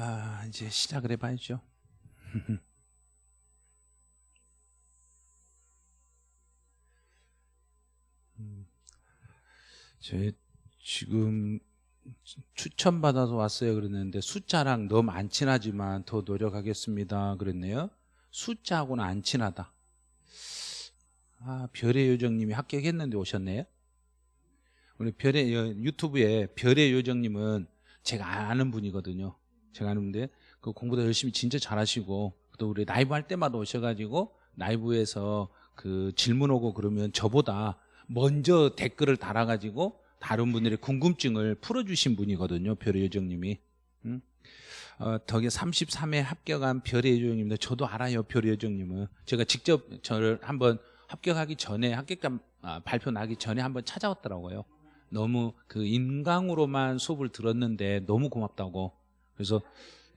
아, 이제 시작을 해봐야죠. 음, 제 지금 추천받아서 왔어요 그랬는데 숫자랑 너무 안 친하지만 더 노력하겠습니다 그랬네요. 숫자하고는 안 친하다. 아 별의 요정님이 합격했는데 오셨네요. 우리 별의 여- 유튜브에 별의 요정님은 제가 아는 분이거든요 제가 아는데 그 공부도 열심히 진짜 잘하시고 또 우리 라이브 할 때마다 오셔가지고 라이브에서 그 질문 오고 그러면 저보다 먼저 댓글을 달아가지고 다른 분들의 궁금증을 풀어주신 분이거든요 별의 요정님이. 응? 어, 덕에 33회 합격한 별의 요정님인데 저도 알아요 별의 요정님은. 제가 직접 저를 한번 합격하기 전에 합격자 아, 발표 나기 전에 한번 찾아왔더라고요. 너무 그 인강으로만 수업을 들었는데 너무 고맙다고 그래서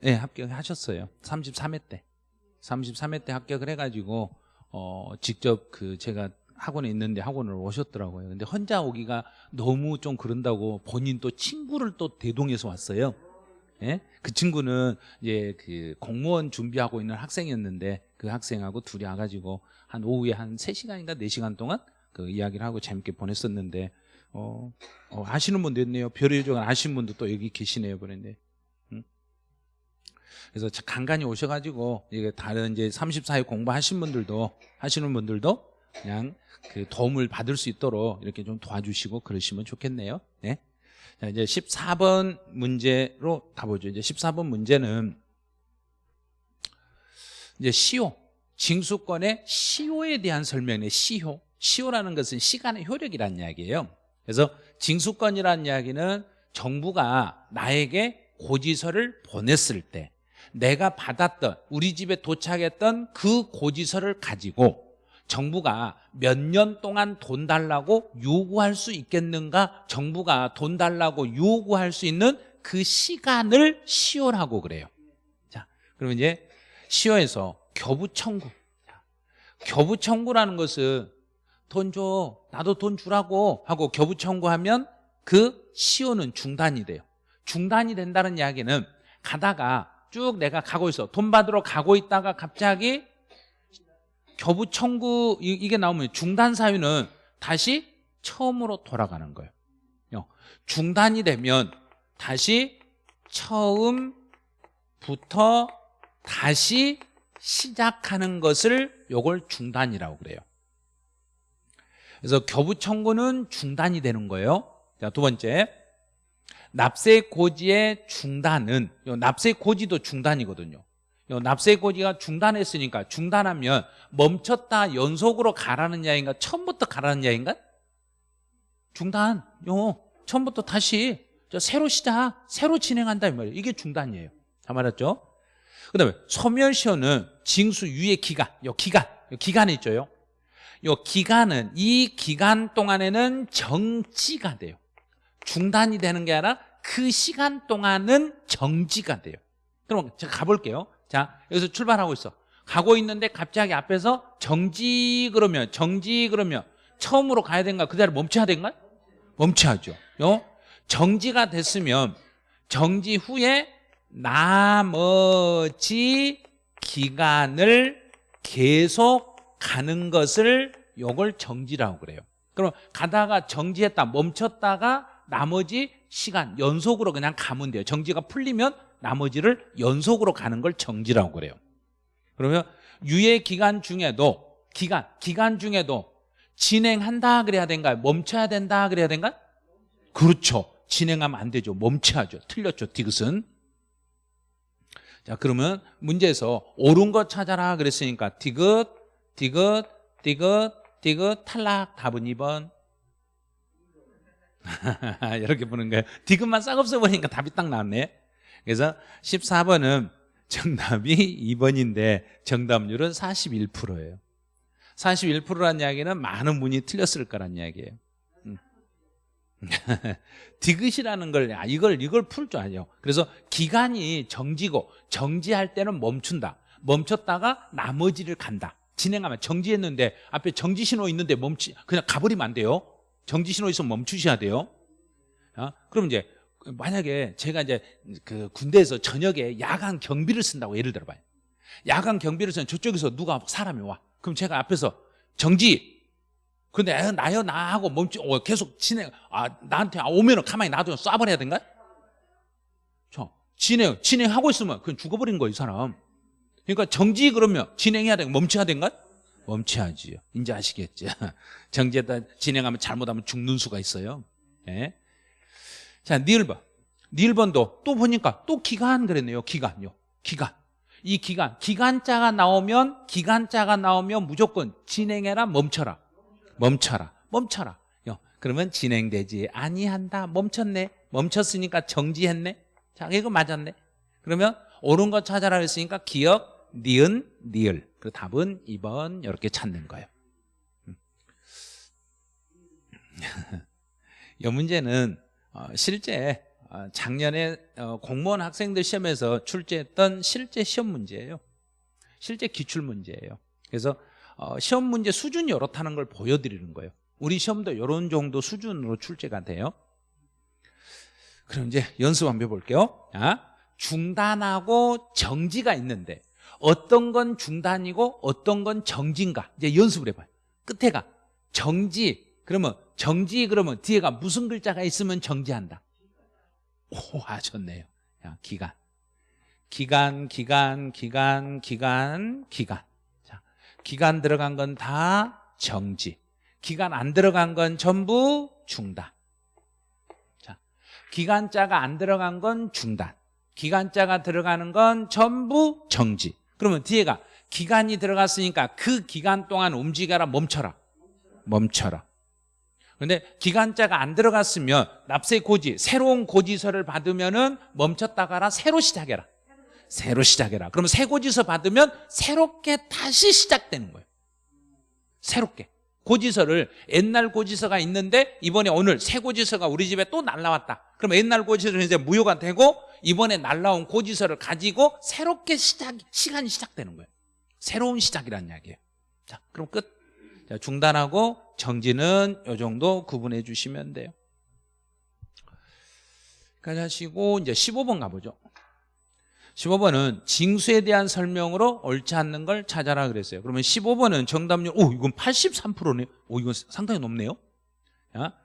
예 합격하셨어요. 33회 때. 33회 때 합격을 해가지고 어 직접 그 제가 학원에 있는데 학원을 오셨더라고요. 근데 혼자 오기가 너무 좀 그런다고 본인 또 친구를 또 대동해서 왔어요. 예? 그 친구는 이제 그 공무원 준비하고 있는 학생이었는데 그 학생하고 둘이 와가지고 한 오후에 한 3시간인가 4시간 동안 그 이야기를 하고 재밌게 보냈었는데 어, 어 아시는 분도 있네요. 별의 요정을 아시는 분도 또 여기 계시네요. 그런데 음? 그래서 자- 간간히 오셔가지고 이게 다른 이제 34회 공부하신 분들도 하시는 분들도 그냥 그 도움을 받을 수 있도록 이렇게 좀 도와주시고 그러시면 좋겠네요. 네. 자, 이제 14번 문제로 가보죠. 이제 14번 문제는 이제 시효, 징수권의 시효에 대한 설명이에요. 시효. 시효라는 것은 시간의 효력이라는 이야기예요. 그래서 징수권이라는 이야기는 정부가 나에게 고지서를 보냈을 때 내가 받았던 우리 집에 도착했던 그 고지서를 가지고 정부가 몇 년 동안 돈 달라고 요구할 수 있겠는가? 정부가 돈 달라고 요구할 수 있는 그 시간을 시효라고 그래요. 자 그러면 이제 시효에서 교부청구. 자, 교부청구라는 것은 돈 줘 나도 돈 주라고 하고 교부청구하면 그 시효는 중단이 돼요. 중단이 된다는 이야기는 가다가 쭉 내가 가고 있어 돈 받으러 가고 있다가 갑자기 교부 청구 이- 이게 나오면 중단 사유는 다시 처음으로 돌아가는 거예요. 요, 중단이 되면 다시 처음부터 다시 시작하는 것을 요걸 중단이라고 그래요. 그래서 교부 청구는 중단이 되는 거예요. 자, 두 번째. 납세 고지의 중단은 요 납세 고지도 중단이거든요. 요 납세 고지가 중단했으니까 중단하면 멈췄다 연속으로 가라는 이야기인가? 처음부터 가라는 이야기인가? 중단. 요 처음부터 다시. 저 새로 시작 새로 진행한다 이 말이에요. 이게 중단이에요. 다 말했죠? 그 다음에 소멸시효는 징수 유예 기간 요 기간 요 기간이 있죠 요 기간은 이 기간 동안에는 정지가 돼요 중단이 되는 게 아니라 그 시간 동안은 정지가 돼요. 그럼 제가 가볼게요. 자 여기서 출발하고 있어. 가고 있는데 갑자기 앞에서 정지 그러면 정지 그러면 처음으로 가야 된가 그 자리 멈춰야 된가 멈춰야죠. 요? 정지가 됐으면 정지 후에 나머지 기간을 계속 가는 것을 요걸 정지라고 그래요. 그럼 가다가 정지했다 멈췄다가 나머지 시간 연속으로 그냥 가면 돼요. 정지가 풀리면 나머지를 연속으로 가는 걸 정지라고 그래요. 그러면 유예 기간 중에도 기간 기간 중에도 진행한다 그래야 된가요? 멈춰야 된다 그래야 된가요? 그렇죠. 진행하면 안 되죠. 멈춰야죠. 틀렸죠. 디귿은. 자 그러면 문제에서 옳은 거 찾아라 그랬으니까 디귿 디귿 디귿 디귿 탈락 답은 2번 이렇게 보는 거예요. 디귿만 싹 없어버리니까 답이 딱 나왔네. 그래서 14번은 정답이 2번인데 정답률은 41%예요. 41%라는 이야기는 많은 분이 틀렸을 거란 이야기예요. 음. 디귿이라는 걸 아, 이걸 이걸 풀 줄 아요 그래서 기간이 정지고 정지할 때는 멈춘다. 멈췄다가 나머지를 간다. 진행하면 정지했는데 앞에 정지 신호 있는데 멈추 그냥 가버리면 안 돼요 정지 신호 있으면 멈추셔야 돼요 아, 그럼 이제 만약에 제가 이제 그 군대에서 저녁에 야간 경비를 쓴다고 예를 들어봐요. 야간 경비를 쓰는 저쪽에서 누가 사람이 와. 그럼 제가 앞에서 정지. 근데 에, 나요 나 하고 멈추 어, 계속 진행. 아 나한테 아, 오면은 가만히 놔두면 쏴버려야 된가? 저 진행 진행하고 있으면 그건 죽어버린 거예요 이 사람. 그러니까 정지 그러면 진행해야 되고 멈춰야 된가? 멈춰야지요. 이제 아시겠죠? 정지에다 진행하면 잘못하면 죽는 수가 있어요. 예? 자, 니을번. 니을번도 또 보니까 또 기간 그랬네요. 기간요. 기간. 이 기간. 기간자가 나오면, 기간자가 나오면 무조건 진행해라, 멈춰라. 멈춰라. 멈춰라. 요. 그러면 진행되지 아니한다. 멈췄네. 멈췄으니까 정지했네. 자, 이거 맞았네. 그러면 옳은 거 찾아라 했으니까 기억, 니은, 니을. 그 답은 2번 이렇게 찾는 거예요. 음. 이 문제는 어, 실제 어, 작년에 어, 공무원 학생들 시험에서 출제했던 실제 시험 문제예요. 실제 기출 문제예요. 그래서 시험 문제 수준이 이렇다는 걸 보여드리는 거예요. 우리 시험도 이런 정도 수준으로 출제가 돼요. 그럼 이제 연습 한번 해볼게요. 중단하고 정지가 있는데 어떤 건 중단이고 어떤 건 정지인가 이제 연습을 해봐요. 끝에가 정지 그러면 정지 그러면 뒤에가 무슨 글자가 있으면 정지한다. 오 하셨네요. 야, 기간. 기간, 기간, 기간, 기간, 기간. 자, 기간 들어간 건 다 정지. 기간 안 들어간 건 전부 중단. 자, 기간자가 안 들어간 건 중단. 기간자가 들어가는 건 전부 정지. 그러면 뒤에가 기간이 들어갔으니까 그 기간 동안 움직여라 멈춰라. 멈춰라. 그런데 기간자가 안 들어갔으면 납세 고지 새로운 고지서를 받으면 은 멈췄다가라 새로 시작해라. 새로 시작해라. 그러면 새 고지서 받으면 새롭게 다시 시작되는 거예요. 새롭게. 고지서를 옛날 고지서가 있는데 이번에 오늘 새 고지서가 우리 집에 또 날라왔다. 그러면 옛날 고지서는 이제 무효가 되고 이번에 날라온 고지서를 가지고 새롭게 시작 시간이 시작되는 거예요 새로운 시작이라는 이야기예요 자 그럼 끝 자, 중단하고 정지는 이 정도 구분해 주시면 돼요. 가자시고 이제 15번 가보죠. 15번은 징수에 대한 설명으로 옳지 않는 걸 찾아라 그랬어요. 그러면 15번은 정답률, 오, 이건 83%네요. 오, 이건 상당히 높네요. 야,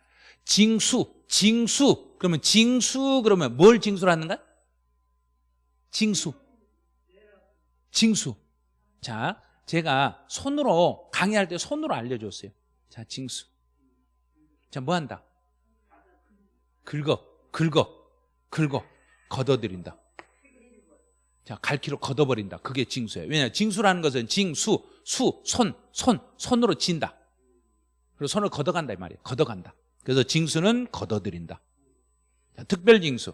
징수, 징수. 그러면 징수, 그러면 뭘 징수로 하는가? 징수. 징수. 자, 제가 손으로 강의할 때 손으로 알려줬어요. 자, 징수. 자, 뭐 한다? 긁어, 긁어, 긁어, 걷어들인다. 자, 갈키로 걷어버린다. 그게 징수예요. 왜냐, 징수라는 것은 징수, 수, 손, 손, 손으로 진다. 그리고 손을 걷어간다 이 말이에요. 걷어간다. 그래서 징수는 걷어들인다. 자, 특별 징수.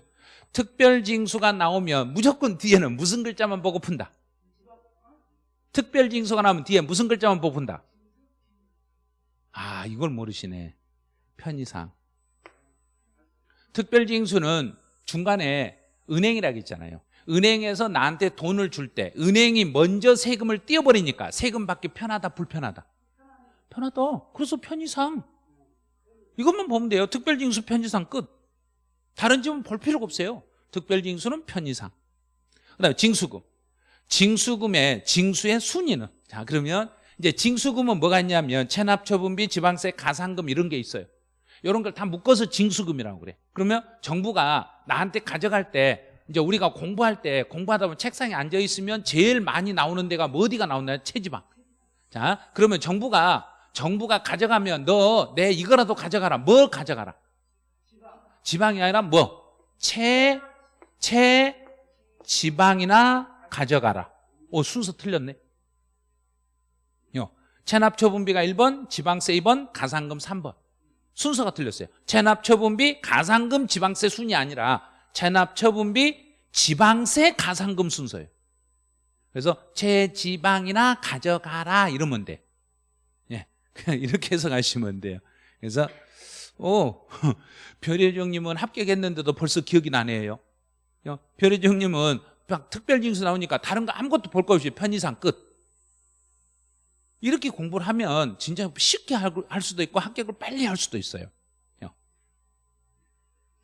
특별징수가 나오면 무조건 뒤에는 무슨 글자만 보고 푼다? 특별징수가 나오면 뒤에 무슨 글자만 뽑은다? 아 이걸 모르시네. 편의상. 특별징수는 중간에 은행이라고 있잖아요. 은행에서 나한테 돈을 줄 때 은행이 먼저 세금을 띄어버리니까 세금 받기 편하다 불편하다? 편하다. 그래서 편의상. 이것만 보면 돼요. 특별징수 편의상 끝. 다른 집은 볼 필요가 없어요 특별징수는 편의상 그 다음에 징수금 징수금의 징수의 순위는 자 그러면 이제 징수금은 뭐가 있냐면 체납처분비, 지방세, 가산금 이런 게 있어요. 이런 걸 다 묶어서 징수금이라고 그래. 그러면 정부가 나한테 가져갈 때 이제 우리가 공부할 때 공부하다 보면 책상에 앉아 있으면 제일 많이 나오는 데가 뭐 어디가 나오나요? 체지방. 자 그러면 정부가 정부가 가져가면 너 내 이거라도 가져가라. 뭘 가져가라? 지방이 아니라 뭐? 체, 체, 지방이나 가져가라. 오, 순서 틀렸네. 요. 체납처분비가 1번, 지방세 2번, 가산금 3번. 순서가 틀렸어요. 체납처분비, 가산금, 지방세 순이 아니라 체납처분비, 지방세, 가산금 순서예요. 그래서 체지방이나 가져가라 이러면 돼. 예. 그냥 이렇게 해서 가시면 돼요. 그래서 오, 별혜정님은 합격했는데도 벌써 기억이 나네요. 별혜정님은 막 특별 징수 나오니까 다른 거 아무것도 볼 거 없이 편의상 끝 이렇게 공부를 하면 진짜 쉽게 할 수도 있고 합격을 빨리 할 수도 있어요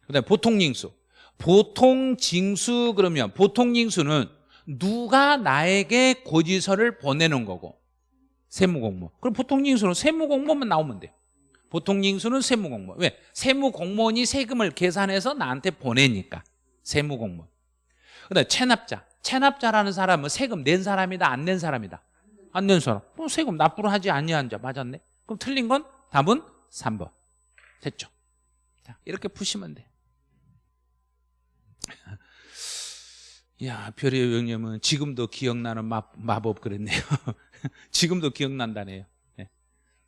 그 다음에 보통 징수 보통 징수 그러면 보통 징수는 누가 나에게 고지서를 보내는 거고 세무공무원. 그럼 보통 징수는 세무공무원만 나오면 돼요. 보통 징수는 세무공무원. 왜? 세무공무원이 세금을 계산해서 나한테 보내니까. 세무공무원. 그다음에 체납자. 체납자라는 사람은 세금 낸 사람이다, 안 낸 사람이다. 안 낸 사람. 뭐 세금 납부를 하지 아니한 자 맞았네. 그럼 틀린 건 답은 3번. 됐죠? 자, 이렇게 푸시면 돼. 야, 별의 영님은 지금도 기억나는 마, 마법 그랬네요. 지금도 기억난다네요. 네.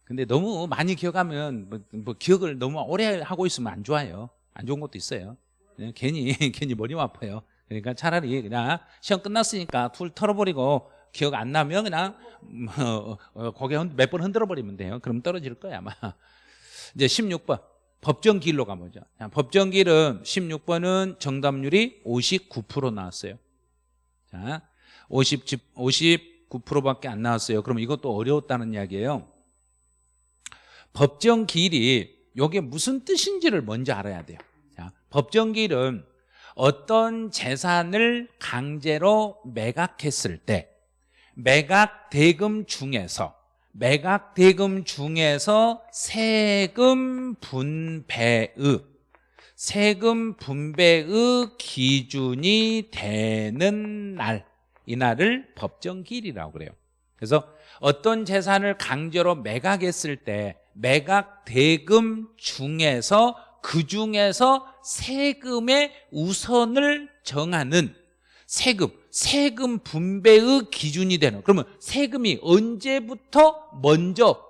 근데 너무 많이 기억하면 뭐, 뭐 기억을 너무 오래 하고 있으면 안 좋아요. 안 좋은 것도 있어요. 네, 괜히 괜히 머리 아파요. 그러니까 차라리 그냥 시험 끝났으니까 툴 털어버리고 기억 안 나면 그냥 뭐, 어, 고개 몇번 흔들어 버리면 돼요. 그럼 떨어질 거야 아마. 이제 16번 법정기일로 가보죠. 자, 법정기일은 16번은 정답률이 59% 나왔어요. 자, 50, 59%밖에 안 나왔어요. 그럼 이것도 어려웠다는 이야기예요. 법정기일이 이게 무슨 뜻인지를 먼저 알아야 돼요. 자, 법정기일은 어떤 재산을 강제로 매각했을 때 매각 대금 중에서 매각 대금 중에서 세금 분배의 세금 분배의 기준이 되는 날 이날을 법정기일이라고 그래요. 그래서 어떤 재산을 강제로 매각했을 때 매각 대금 중에서 그 중에서 세금의 우선을 정하는 세금, 세금 분배의 기준이 되는. 그러면 세금이 언제부터 먼저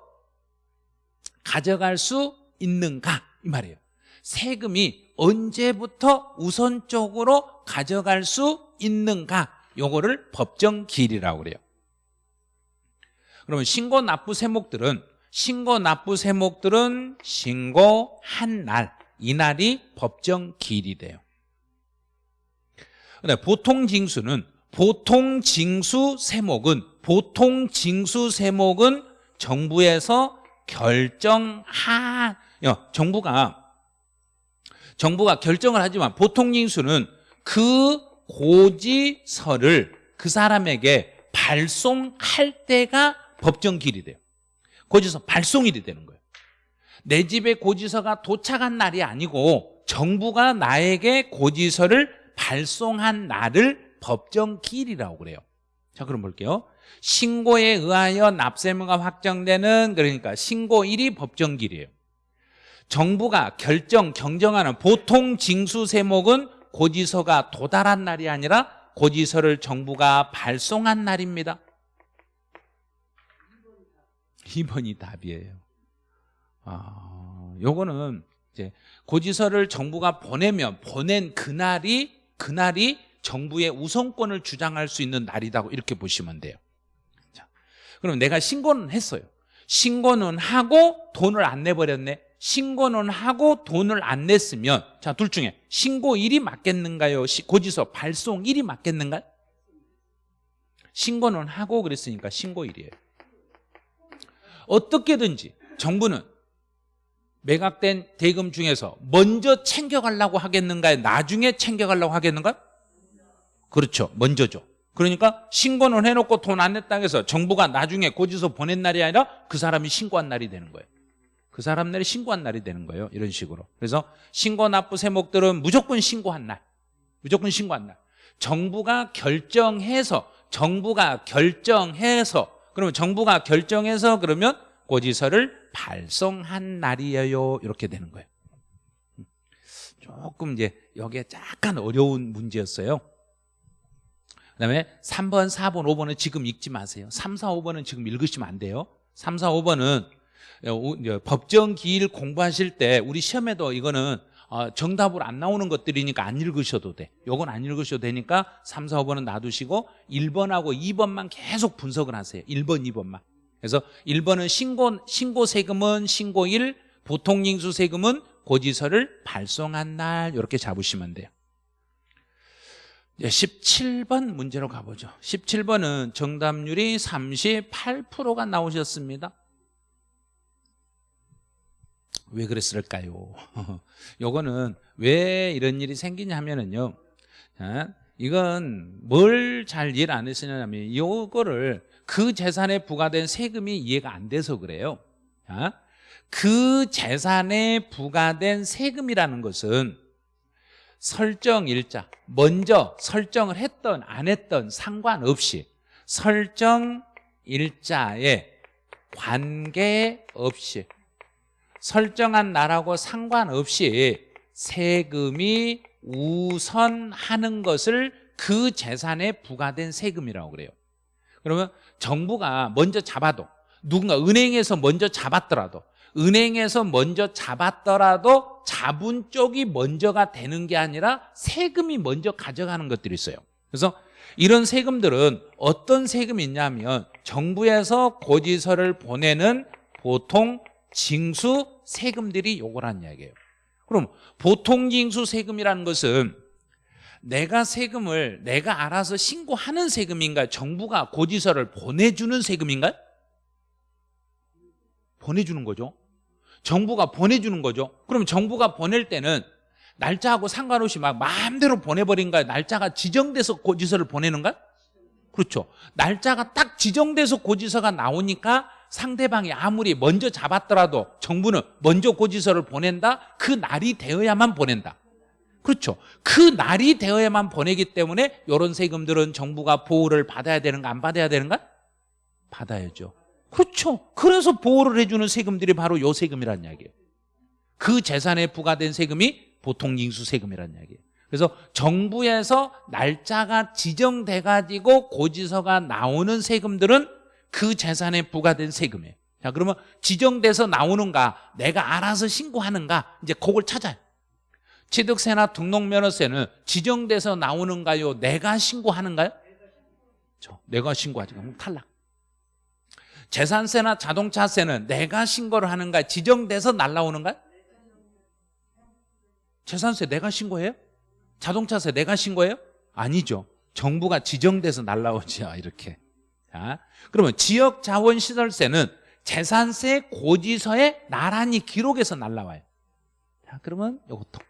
가져갈 수 있는가? 이 말이에요. 세금이 언제부터 우선적으로 가져갈 수 있는가? 요거를 법정기일이라고 그래요. 그러면 신고 납부 세목들은 신고 납부 세목들은 신고한 날 이날이 법정 기일이 돼요 근데 보통 징수는 보통 징수 세목은 보통 징수 세목은 정부에서 결정한 정부가 정부가 결정을 하지만 보통 징수는 그 고지서를 그 사람에게 발송할 때가 법정 길이 돼요. 고지서 발송일이 되는 거예요. 내 집에 고지서가 도착한 날이 아니고 정부가 나에게 고지서를 발송한 날을 법정기일이라고 그래요. 자 그럼 볼게요. 신고에 의하여 납세무가 확정되는 그러니까 신고일이 법정기일이에요. 정부가 결정, 경정하는 보통 징수 세목은 고지서가 도달한 날이 아니라 고지서를 정부가 발송한 날입니다. 2번이 답이에요 아, 요거는 이제 고지서를 정부가 보내면 보낸 그날이 그날이 정부의 우선권을 주장할 수 있는 날이라고 이렇게 보시면 돼요 자, 그럼 내가 신고는 했어요 신고는 하고 돈을 안 내버렸네 신고는 하고 돈을 안 냈으면 자 둘 중에 신고일이 맞겠는가요? 고지서 발송일이 맞겠는가요? 신고는 하고 그랬으니까 신고일이에요 어떻게든지 정부는 매각된 대금 중에서 먼저 챙겨가려고 하겠는가요? 나중에 챙겨가려고 하겠는가요? 그렇죠. 먼저죠. 그러니까 신고는 해놓고 돈 안 냈다고 해서 정부가 나중에 고지서 보낸 날이 아니라 그 사람이 신고한 날이 되는 거예요. 그 사람 날이 신고한 날이 되는 거예요. 이런 식으로. 그래서 신고 납부 세목들은 무조건 신고한 날. 무조건 신고한 날. 정부가 결정해서 정부가 결정해서 그러면 정부가 결정해서 그러면 고지서를 발송한 날이에요. 이렇게 되는 거예요. 조금 이제 여기에 약간 어려운 문제였어요. 그 다음에 3번, 4번, 5번은 지금 읽지 마세요. 3, 4, 5번은 지금 읽으시면 안 돼요. 3, 4, 5번은 법정 기일 공부하실 때 우리 시험에도 이거는 어, 정답으로 안 나오는 것들이니까 안 읽으셔도 돼. 요건 안 읽으셔도 되니까 3, 4, 5번은 놔두시고 1번하고 2번만 계속 분석을 하세요. 1번, 2번만 그래서 1번은 신고, 신고 세금은 신고일, 보통 징수 세금은 고지서를 발송한 날 이렇게 잡으시면 돼요 17번 문제로 가보죠 17번은 정답률이 38%가 나오셨습니다 왜 그랬을까요? 요거는 왜 이런 일이 생기냐면은요. 자, 이건 뭘 잘 이해를 안 했으냐면 요거를 그 재산에 부과된 세금이 이해가 안 돼서 그래요. 자, 그 재산에 부과된 세금이라는 것은 설정 일자 먼저 설정을 했던 안 했던 상관없이 설정 일자에 관계없이 설정한 날하고 상관없이 세금이 우선하는 것을 그 재산에 부과된 세금이라고 그래요. 그러면 정부가 먼저 잡아도 누군가 은행에서 먼저 잡았더라도 은행에서 먼저 잡았더라도 잡은 쪽이 먼저가 되는 게 아니라 세금이 먼저 가져가는 것들이 있어요. 그래서 이런 세금들은 어떤 세금이 있냐면 정부에서 고지서를 보내는 보통 징수 세금들이 요거란 이야기예요 그럼 보통 징수 세금이라는 것은 내가 세금을 내가 알아서 신고하는 세금인가요? 정부가 고지서를 보내주는 세금인가요? 보내주는 거죠 정부가 보내주는 거죠 그럼 정부가 보낼 때는 날짜하고 상관없이 막 마음대로 보내버린가요? 날짜가 지정돼서 고지서를 보내는가? 그렇죠 날짜가 딱 지정돼서 고지서가 나오니까 상대방이 아무리 먼저 잡았더라도 정부는 먼저 고지서를 보낸다? 그 날이 되어야만 보낸다. 그렇죠. 그 날이 되어야만 보내기 때문에 이런 세금들은 정부가 보호를 받아야 되는가 안 받아야 되는가? 받아야죠. 그렇죠. 그래서 보호를 해주는 세금들이 바로 요 세금이란 이야기예요. 그 재산에 부과된 세금이 보통 징수 세금이란 이야기예요. 그래서 정부에서 날짜가 지정돼 가지고 고지서가 나오는 세금들은 그 재산에 부과된 세금이에요 자 그러면 지정돼서 나오는가 내가 알아서 신고하는가 이제 그걸 찾아요. 취득세나 등록면허세는 지정돼서 나오는가요? 내가 신고하는가요? 저 내가 신고하지. 그럼 탈락. 재산세나 자동차세는 내가 신고를 하는가 지정돼서 날라오는가 재산세 내가 신고해요? 자동차세 내가 신고해요? 아니죠. 정부가 지정돼서 날라오죠 이렇게 자, 그러면 지역 자원 시설세는 재산세 고지서에 나란히 기록해서 날라와요. 자, 그러면 이것도.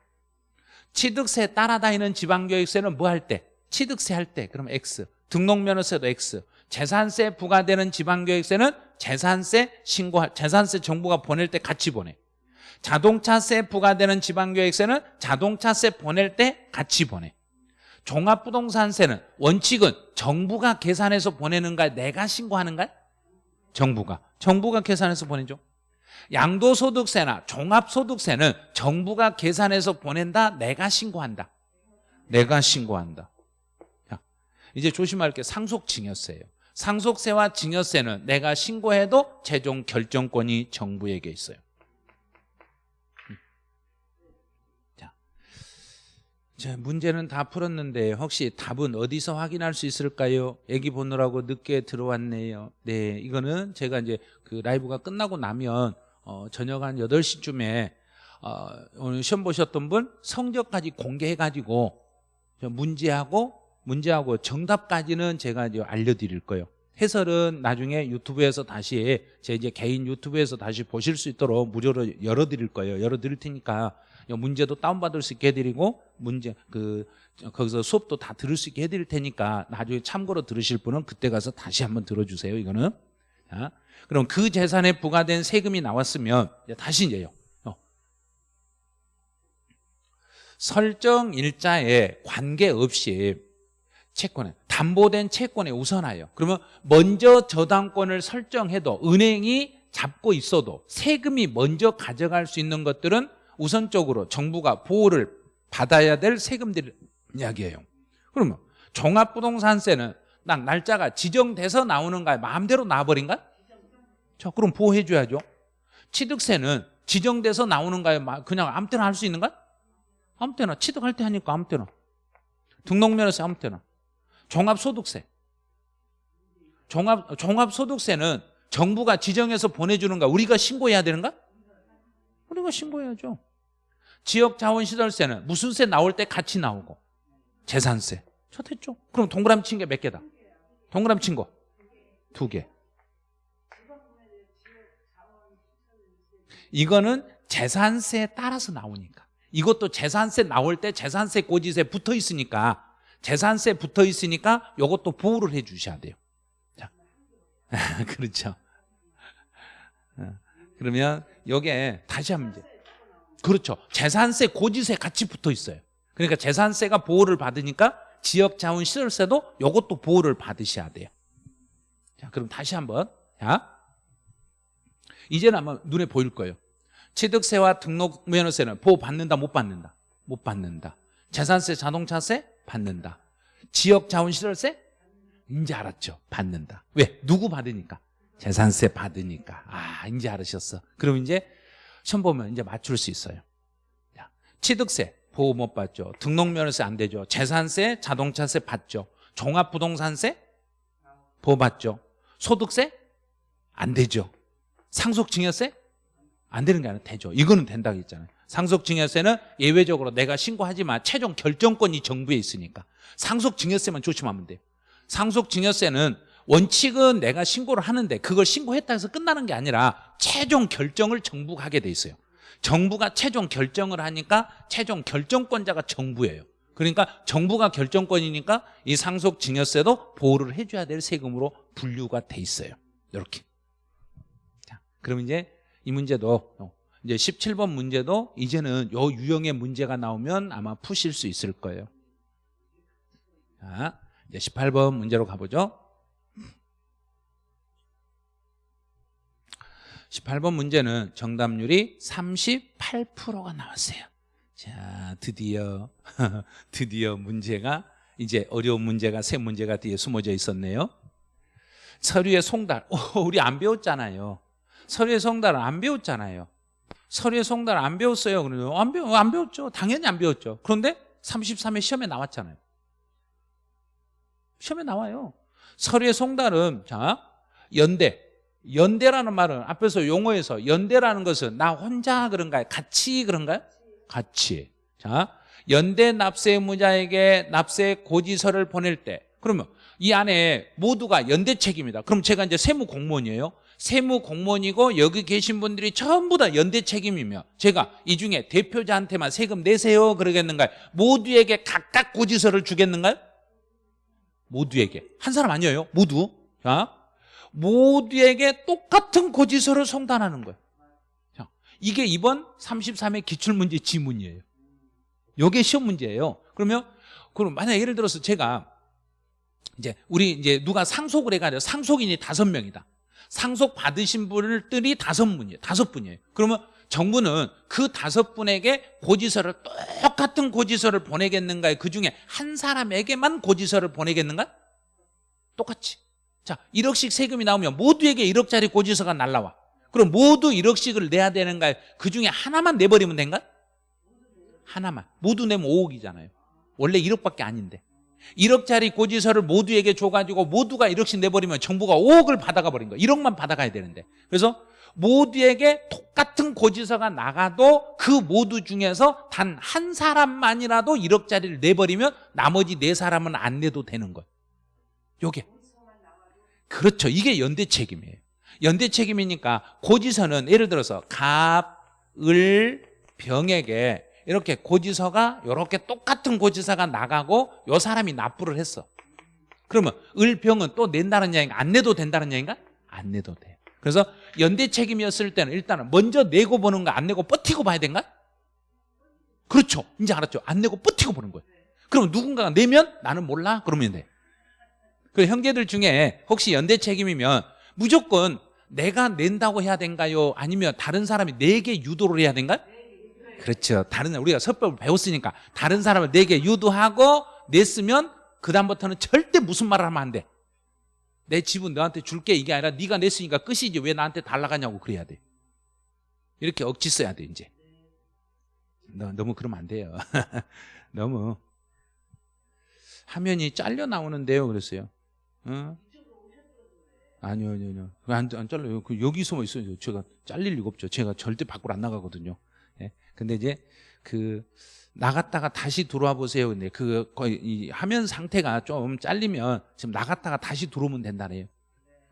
취득세 따라다니는 지방교육세는 뭐 할 때? 취득세 할 때. 그럼 X. 등록면허세도 X. 재산세 부과되는 지방교육세는 재산세 신고 재산세 정부가 보낼 때 같이 보내. 자동차세 부과되는 지방교육세는 자동차세 보낼 때 같이 보내 종합부동산세는 원칙은 정부가 계산해서 보내는가 내가 신고하는가? 정부가. 정부가 계산해서 보내죠. 양도소득세나 종합소득세는 정부가 계산해서 보낸다 내가 신고한다. 내가 신고한다. 자, 이제 조심할 게 상속증여세예요. 상속세와 증여세는 내가 신고해도 최종 결정권이 정부에게 있어요 자, 문제는 다 풀었는데 혹시 답은 어디서 확인할 수 있을까요? 애기 보느라고 늦게 들어왔네요. 네, 이거는 제가 이제 그 라이브가 끝나고 나면 어, 저녁 한 8시쯤에 어, 오늘 시험 보셨던 분 성적까지 공개해가지고 문제하고 문제하고 정답까지는 제가 이제 알려드릴 거예요. 해설은 나중에 유튜브에서 다시 제 이제 개인 유튜브에서 다시 보실 수 있도록 무료로 열어드릴 거예요. 열어드릴 테니까 문제도 다운받을 수 있게 해드리고 문제 그 거기서 수업도 다 들을 수 있게 해드릴 테니까 나중에 참고로 들으실 분은 그때 가서 다시 한번 들어주세요. 이거는 자, 그럼 그 재산에 부과된 세금이 나왔으면 다시 이제요. 어. 설정 일자에 관계없이 채권에 담보된 채권에 우선하여 그러면 먼저 저당권을 설정해도 은행이 잡고 있어도 세금이 먼저 가져갈 수 있는 것들은 우선적으로 정부가 보호를 받아야 될 세금들 이야기예요. 그러면 종합부동산세는 난 날짜가 지정돼서 나오는가 마음대로 나와버린가? 자 그럼 보호해 줘야죠. 취득세는 지정돼서 나오는가요? 그냥 아무 때나 할 수 있는가? 아무 때나. 취득할 때 하니까 아무 때나. 등록면허세 아무 때나. 종합소득세. 종합, 종합소득세는 정부가 지정해서 보내주는가? 우리가 신고해야 되는가? 우리가 신고해야죠 지역 자원 시설세는 무슨 세 나올 때 같이 나오고? 재산세. 저 됐죠? 그럼 동그라미 친 게 몇 개다? 동그라미 친 거. 두 개. 이거는 재산세에 따라서 나오니까. 이것도 재산세 나올 때 재산세 고지세 붙어 있으니까 재산세 붙어 있으니까 이것도 보호를 해 주셔야 돼요. 자, 그렇죠. 어, 그러면 요게 다시 한번 그렇죠. 재산세 고지세 같이 붙어 있어요. 그러니까 재산세가 보호를 받으니까 지역 자원 시설세도 요것도 보호를 받으셔야 돼요. 자 그럼 다시 한번. 자 이제는 아마 눈에 보일 거예요. 취득세와 등록 면허세는 보호 받는다 못 받는다? 못 받는다. 재산세 자동차세? 받는다. 지역 자원 시설세? 이제 알았죠. 받는다. 왜? 누구 받으니까? 재산세 받으니까. 아 이제 알으셨어. 그럼 이제 시험 보면 이제 맞출 수 있어요. 자, 취득세 보호 못 받죠. 등록면허세 안 되죠. 재산세 자동차세 받죠. 종합부동산세 보호 받죠. 소득세 안 되죠. 상속증여세 안 되는 게 아니라 되죠. 이거는 된다고 했잖아요. 상속증여세는 예외적으로 내가 신고하지만 최종 결정권이 정부에 있으니까. 상속증여세만 조심하면 돼요. 상속증여세는 원칙은 내가 신고를 하는데 그걸 신고했다 해서 끝나는 게 아니라 최종 결정을 정부가 하게 돼 있어요 정부가 최종 결정을 하니까 최종 결정권자가 정부예요 그러니까 정부가 결정권이니까 이 상속 증여세도 보호를 해줘야 될 세금으로 분류가 돼 있어요 이렇게 자, 그럼 이제 이 문제도 어, 이제 17번 문제도 이제는 요 유형의 문제가 나오면 아마 푸실 수 있을 거예요. 자, 이제 18번 문제로 가보죠. 18번 문제는 정답률이 38%가 나왔어요. 자, 드디어 드디어 문제가 이제 어려운 문제가 세 문제가 뒤에 숨어져 있었네요. 서류의 송달. 오, 우리 안 배웠잖아요. 서류의 송달을 안 배웠잖아요. 서류의 송달을 안 배웠어요. 안 배워 안 배웠죠. 당연히 안 배웠죠. 그런데 33회 시험에 나왔잖아요. 시험에 나와요. 서류의 송달은 자 연대 연대라는 말은 앞에서 용어에서 연대라는 것은 나 혼자 그런가요? 같이 그런가요? 같이. 자 연대 납세 의무자에게 납세 고지서를 보낼 때 그러면 이 안에 모두가 연대 책임이다. 그럼 제가 이제 세무 공무원이에요. 세무 공무원이고 여기 계신 분들이 전부 다 연대 책임이며 제가 이 중에 대표자한테만 세금 내세요 그러겠는가요? 모두에게 각각 고지서를 주겠는가요? 모두에게 한 사람 아니에요 모두 자 모두에게 똑같은 고지서를 송단하는 거예요. 자, 이게 이번 33회 기출문제 지문이에요. 이게 시험 문제예요. 그러면 그럼 만약 예를 들어서 제가 이제 우리 이제 누가 상속을 해가지고 상속인이 다섯 명이다. 상속 받으신 분들이 다섯 분이에요. 다섯 분이에요. 그러면 정부는 그 다섯 분에게 고지서를 똑같은 고지서를 보내겠는가요? 그 중에 한 사람에게만 고지서를 보내겠는가? 똑같이 자 1억씩 세금이 나오면 모두에게 1억짜리 고지서가 날라와. 그럼 모두 1억씩을 내야 되는가요? 그 중에 하나만 내버리면 된가? 하나만. 모두 내면 5억이잖아요. 원래 1억밖에 아닌데. 1억짜리 고지서를 모두에게 줘가지고 모두가 1억씩 내버리면 정부가 5억을 받아가 버린 거예요 1억만 받아가야 되는데. 그래서 모두에게 똑같은 고지서가 나가도 그 모두 중에서 단 한 사람만이라도 1억짜리를 내버리면 나머지 네 사람은 안 내도 되는 거예요 요게 그렇죠. 이게 연대 책임이에요. 연대 책임이니까 고지서는 예를 들어서 갑, 을, 병에게 이렇게 고지서가 이렇게 똑같은 고지서가 나가고 요 사람이 납부를 했어. 그러면 을 병은 또 낸다는 얘기인가? 안 내도 된다는 얘기인가? 안 내도 돼요 그래서 연대 책임이었을 때는 일단은 먼저 내고 보는 거 안 내고 버티고 봐야 된가? 그렇죠. 이제 알았죠. 안 내고 버티고 보는 거예요. 그럼 누군가가 내면 나는 몰라? 그러면 돼 그 형제들 중에 혹시 연대 책임이면 무조건 내가 낸다고 해야 된가요? 아니면 다른 사람이 내게 유도를 해야 된가요? 그렇죠. 다른 우리가 서법을 배웠으니까 다른 사람을 내게 유도하고 냈으면 그 다음부터는 절대 무슨 말을 하면 안 돼. 내 집은 너한테 줄게 이게 아니라 네가 냈으니까 끝이지 왜 나한테 달라가냐고 그래야 돼. 이렇게 억지 써야 돼 이제. 너, 너무 그러면 안 돼요. 너무 화면이 잘려 나오는데요. 그랬어요. 어? 아니요, 아니요, 아니요. 안, 안 잘려요. 그 여기 숨어 있어요. 제가 잘릴 리가 없죠. 제가 절대 밖으로 안 나가거든요. 예. 근데 이제 그 나갔다가 다시 들어와 보세요. 근데 그 거의 이 화면 상태가 좀 잘리면 지금 나갔다가 다시 들어오면 된다네요.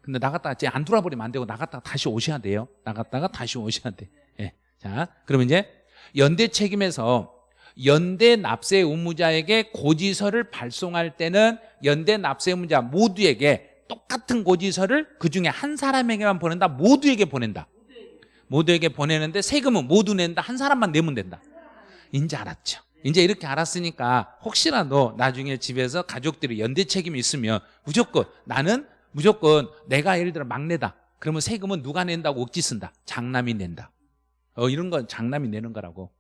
근데 나갔다가 이제 안 돌아버리면 안 되고 나갔다가 다시 오셔야 돼요. 나갔다가 다시 오셔야 돼. 예. 자, 그러면 이제 연대 책임에서 연대 납세 의무자에게 고지서를 발송할 때는 연대 납세 의무자 모두에게 똑같은 고지서를 그 중에 한 사람에게만 보낸다. 모두에게 보낸다. 모두에게 보내는데 세금은 모두 낸다. 한 사람만 내면 된다. 이제 알았죠. 이제 이렇게 알았으니까 혹시라도 나중에 집에서 가족들이 연대 책임이 있으면 무조건 나는 무조건 내가 예를 들어 막내다. 그러면 세금은 누가 낸다고 억지 쓴다. 장남이 낸다. 어 이런 건 장남이 내는 거라고.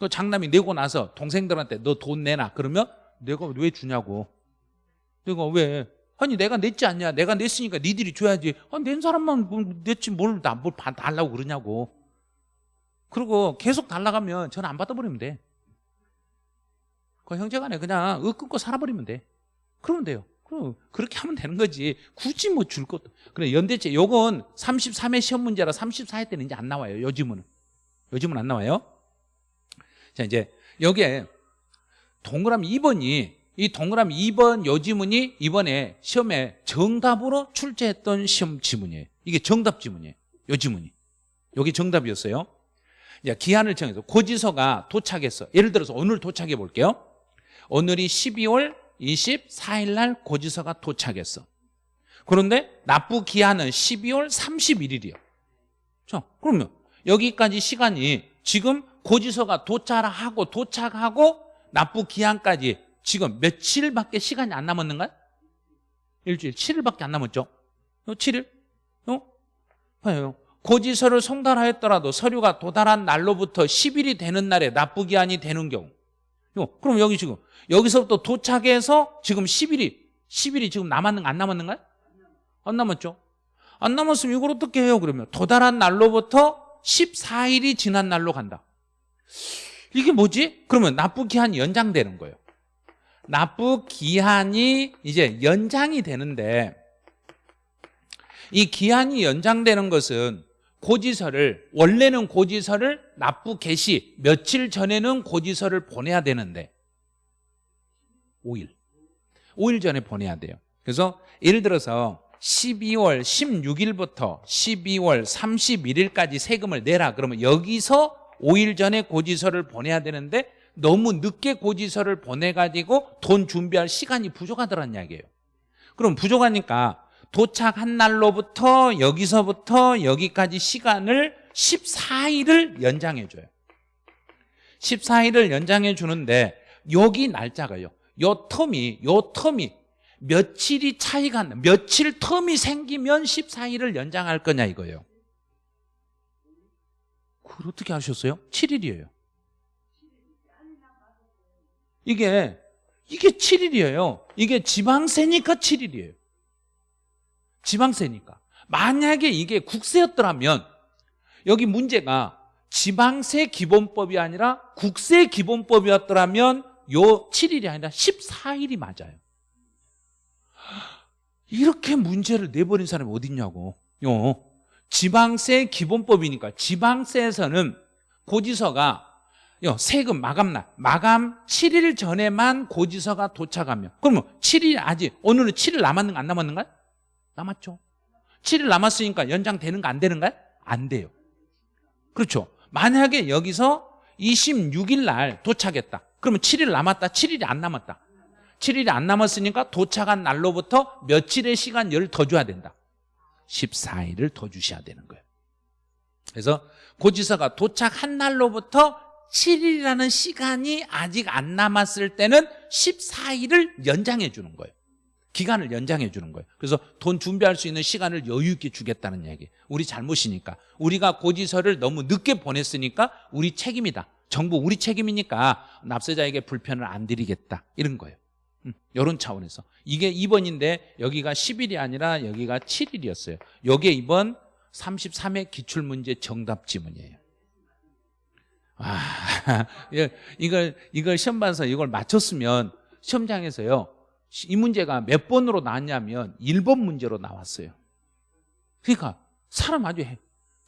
그 장남이 내고 나서 동생들한테 너 돈 내놔. 그러면 내가 왜 주냐고. 내가 왜? 아니 내가 냈지 않냐? 내가 냈으니까 니들이 줘야지. 아, 낸 사람만 뭐 냈지 뭘나뭘 달라고 그러냐고. 그리고 계속 달라가면 전화 안 받아버리면 돼. 그 형제간에 그냥 윽 끊고 살아버리면 돼. 그러면 돼요. 그럼 그렇게 하면 되는 거지. 굳이 뭐 줄 것도. 그래 연대체 요건 33회 시험 문제라 34회 때는 이제 안 나와요. 요즘은. 요즘은 안 나와요. 자 이제 여기에 동그라미 2번이 이 동그라미 2번 요 지문이 이번에 시험에 정답으로 출제했던 시험 지문이에요. 이게 정답 지문이에요. 요 지문이. 여기 정답이었어요. 이제 기한을 정해서 고지서가 도착했어. 예를 들어서 오늘 도착해 볼게요. 오늘이 12월 24일 날 고지서가 도착했어. 그런데 납부 기한은 12월 31일이야. 자, 그러면 여기까지 시간이 지금 고지서가 도착하고 도착하고 납부 기한까지 지금 며칠밖에 시간이 안 남았는가? 일주일 7일밖에 안 남았죠. 어, 7일? 어? 봐요. 고지서를 송달하였더라도 서류가 도달한 날로부터 10일이 되는 날에 납부 기한이 되는 경우. 어, 그럼 여기 지금 여기서부터 도착해서 지금 10일이 10일이 지금 남았는 안 남았는가요? 안 남았죠. 안 남았으면 이걸 어떻게 해요? 그러면 도달한 날로부터 14일이 지난 날로 간다. 이게 뭐지? 그러면 납부 기한이 연장되는 거예요. 납부 기한이 이제 연장이 되는데 이 기한이 연장되는 것은 고지서를 원래는 고지서를 납부 개시 며칠 전에는 고지서를 보내야 되는데 5일 5일 전에 보내야 돼요 그래서 예를 들어서 12월 16일부터 12월 31일까지 세금을 내라 그러면 여기서 5일 전에 고지서를 보내야 되는데 너무 늦게 고지서를 보내가지고 돈 준비할 시간이 부족하더란 이야기예요. 그럼 부족하니까 도착한 날로부터 여기서부터 여기까지 시간을 14일을 연장해 줘요. 14일을 연장해 주는데 여기 날짜가요. 요 텀이 요 텀이 며칠이 차이가 나 며칠 텀이 생기면 14일을 연장할 거냐 이거예요 그걸 어떻게 하셨어요? 7일이에요. 이게 이게 7일이에요. 이게 지방세니까 7일이에요. 지방세니까. 만약에 이게 국세였더라면 여기 문제가 지방세 기본법이 아니라 국세 기본법이었더라면 요 7일이 아니라 14일이 맞아요. 이렇게 문제를 내버린 사람이 어딨냐고. 요 지방세 기본법이니까 지방세에서는 고지서가 요 세금 마감날 마감 7일 전에만 고지서가 도착하면. 그러면 7일 아직 오늘은 7일 남았는 가 안 남았는가? 남았죠. 7일 남았으니까 연장되는 거안 되는가요? 안 돼요. 그렇죠. 만약에 여기서 26일 날 도착했다. 그러면 7일 남았다 7일이 안 남았다. 7일이 안 남았으니까 도착한 날로부터 며칠의 시간을 더 줘야 된다 14일을 더 주셔야 되는 거예요. 그래서 고지서가 도착한 날로부터 7일이라는 시간이 아직 안 남았을 때는 14일을 연장해 주는 거예요. 기간을 연장해 주는 거예요. 그래서 돈 준비할 수 있는 시간을 여유 있게 주겠다는 얘기. 우리 잘못이니까. 우리가 고지서를 너무 늦게 보냈으니까 우리 책임이다. 정부 우리 책임이니까 납세자에게 불편을 안 드리겠다. 이런 거예요 음, 이런 차원에서. 이게 2번인데 여기가 10일이 아니라 여기가 7일이었어요. 이게 이번 33회 기출문제 정답 지문이에요. 아, 이걸 이걸 시험 봐서 이걸 맞췄으면 시험장에서요 이 문제가 몇 번으로 나왔냐면 1번 문제로 나왔어요. 그러니까 사람 아주 해.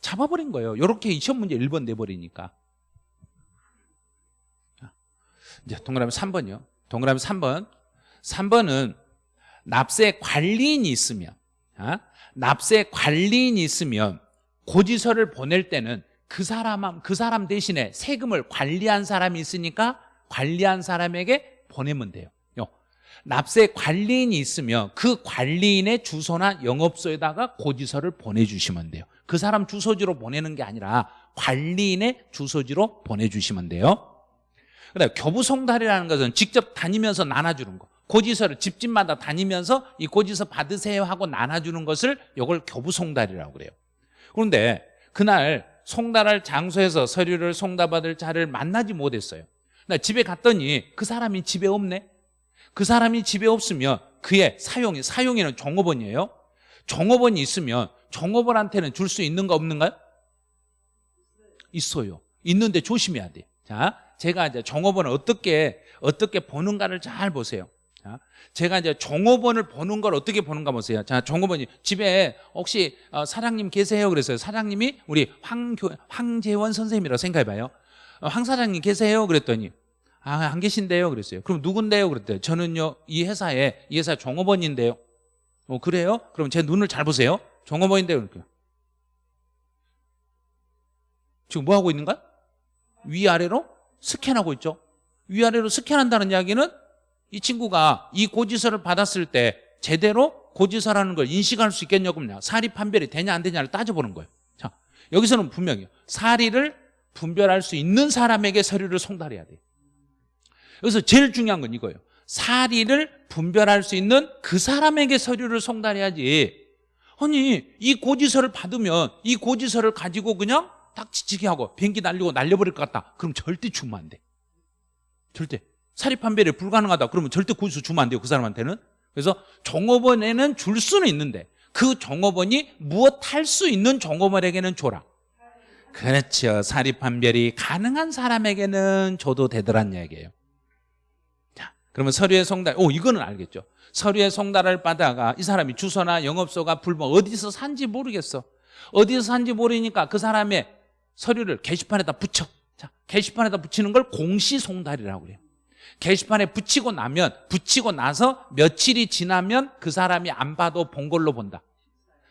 잡아버린 거예요. 이렇게 시험 문제 1번 내버리니까. 이제 동그라미 3번이요. 동그라미 3번 3번은 납세 관리인이 있으면 아? 납세 관리인이 있으면 고지서를 보낼 때는 그 사람 그 사람 대신에 세금을 관리한 사람이 있으니까 관리한 사람에게 보내면 돼요. 요. 납세 관리인이 있으면 그 관리인의 주소나 영업소에다가 고지서를 보내주시면 돼요. 그 사람 주소지로 보내는 게 아니라 관리인의 주소지로 보내주시면 돼요. 그다음에 교부송달이라는 것은 직접 다니면서 나눠주는 거. 고지서를 집집마다 다니면서 이 고지서 받으세요 하고 나눠주는 것을 이걸 교부송달이라고 그래요. 그런데 그날 송달할 장소에서 서류를 송달받을 자를 만나지 못했어요. 나 집에 갔더니 그 사람이 집에 없네. 그 사람이 집에 없으면 그의 사용이 사용에는 종업원이에요. 종업원이 있으면 종업원한테는 줄 수 있는가 없는가요? 있어요. 있는데 조심해야 돼. 자, 제가 이제 종업원을 어떻게 어떻게 보는가를 잘 보세요. 자, 제가 이제 종업원을 보는 걸 어떻게 보는가 보세요. 자, 종업원이 집에 혹시 어, 사장님 계세요? 그랬어요. 사장님이 우리 황교 황재원 선생님이라고 생각해봐요. 어, 황 사장님 계세요? 그랬더니 아, 안 계신데요? 그랬어요. 그럼 누군데요? 그랬대요. 저는요, 이 회사에, 이 회사 종업원인데요. 어, 그래요? 그럼 제 눈을 잘 보세요. 종업원인데요. 이렇게. 지금 뭐 하고 있는가? 위아래로 스캔하고 있죠. 위아래로 스캔한다는 이야기는 이 친구가 이 고지서를 받았을 때 제대로 고지서라는 걸 인식할 수 있겠냐고요. 사리 판별이 되냐 안 되냐를 따져보는 거예요. 자, 여기서는 분명해요. 사리를 분별할 수 있는 사람에게 서류를 송달해야 돼요. 여기서 제일 중요한 건 이거예요. 사리를 분별할 수 있는 그 사람에게 서류를 송달해야지. 아니 이 고지서를 받으면 이 고지서를 가지고 그냥 딱 지치게 하고 비행기 날리고 날려버릴 것 같다. 그럼 절대 주면 안 돼. 절대. 사리 판별이 불가능하다. 그러면 절대 고지서 주면 안 돼요. 그 사람한테는. 그래서 종업원에는 줄 수는 있는데 그 종업원이 무엇 할 수 있는 종업원에게는 줘라. 그렇죠. 사리 판별이 가능한 사람에게는 줘도 되더란 얘기예요. 자, 그러면 서류의 송달, 오, 이거는 알겠죠. 서류의 송달을 받아가 이 사람이 주소나 영업소가 불법, 어디서 산지 모르겠어. 어디서 산지 모르니까 그 사람의 서류를 게시판에다 붙여. 자, 게시판에다 붙이는 걸 공시송달이라고 그래요. 게시판에 붙이고 나면 붙이고 나서 며칠이 지나면 그 사람이 안 봐도 본 걸로 본다.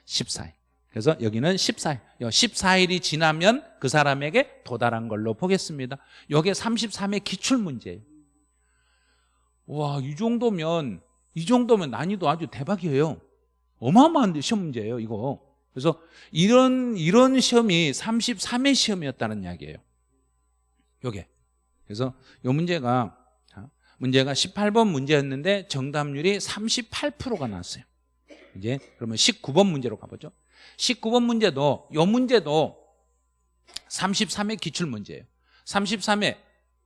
14일. 그래서 여기는 14일. 14일이 지나면 그 사람에게 도달한 걸로 보겠습니다. 이게 33의 기출 문제예요. 와, 이 정도면 이 정도면 난이도 아주 대박이에요. 어마어마한 시험 문제예요, 이거. 그래서 이런 이런 시험이 33회 시험이었다는 이야기예요. 요게. 그래서 이 문제가 자, 문제가 18번 문제였는데 정답률이 38%가 나왔어요. 이제 그러면 19번 문제로 가보죠. 19번 문제도 이 문제도 33회 기출 문제예요. 33회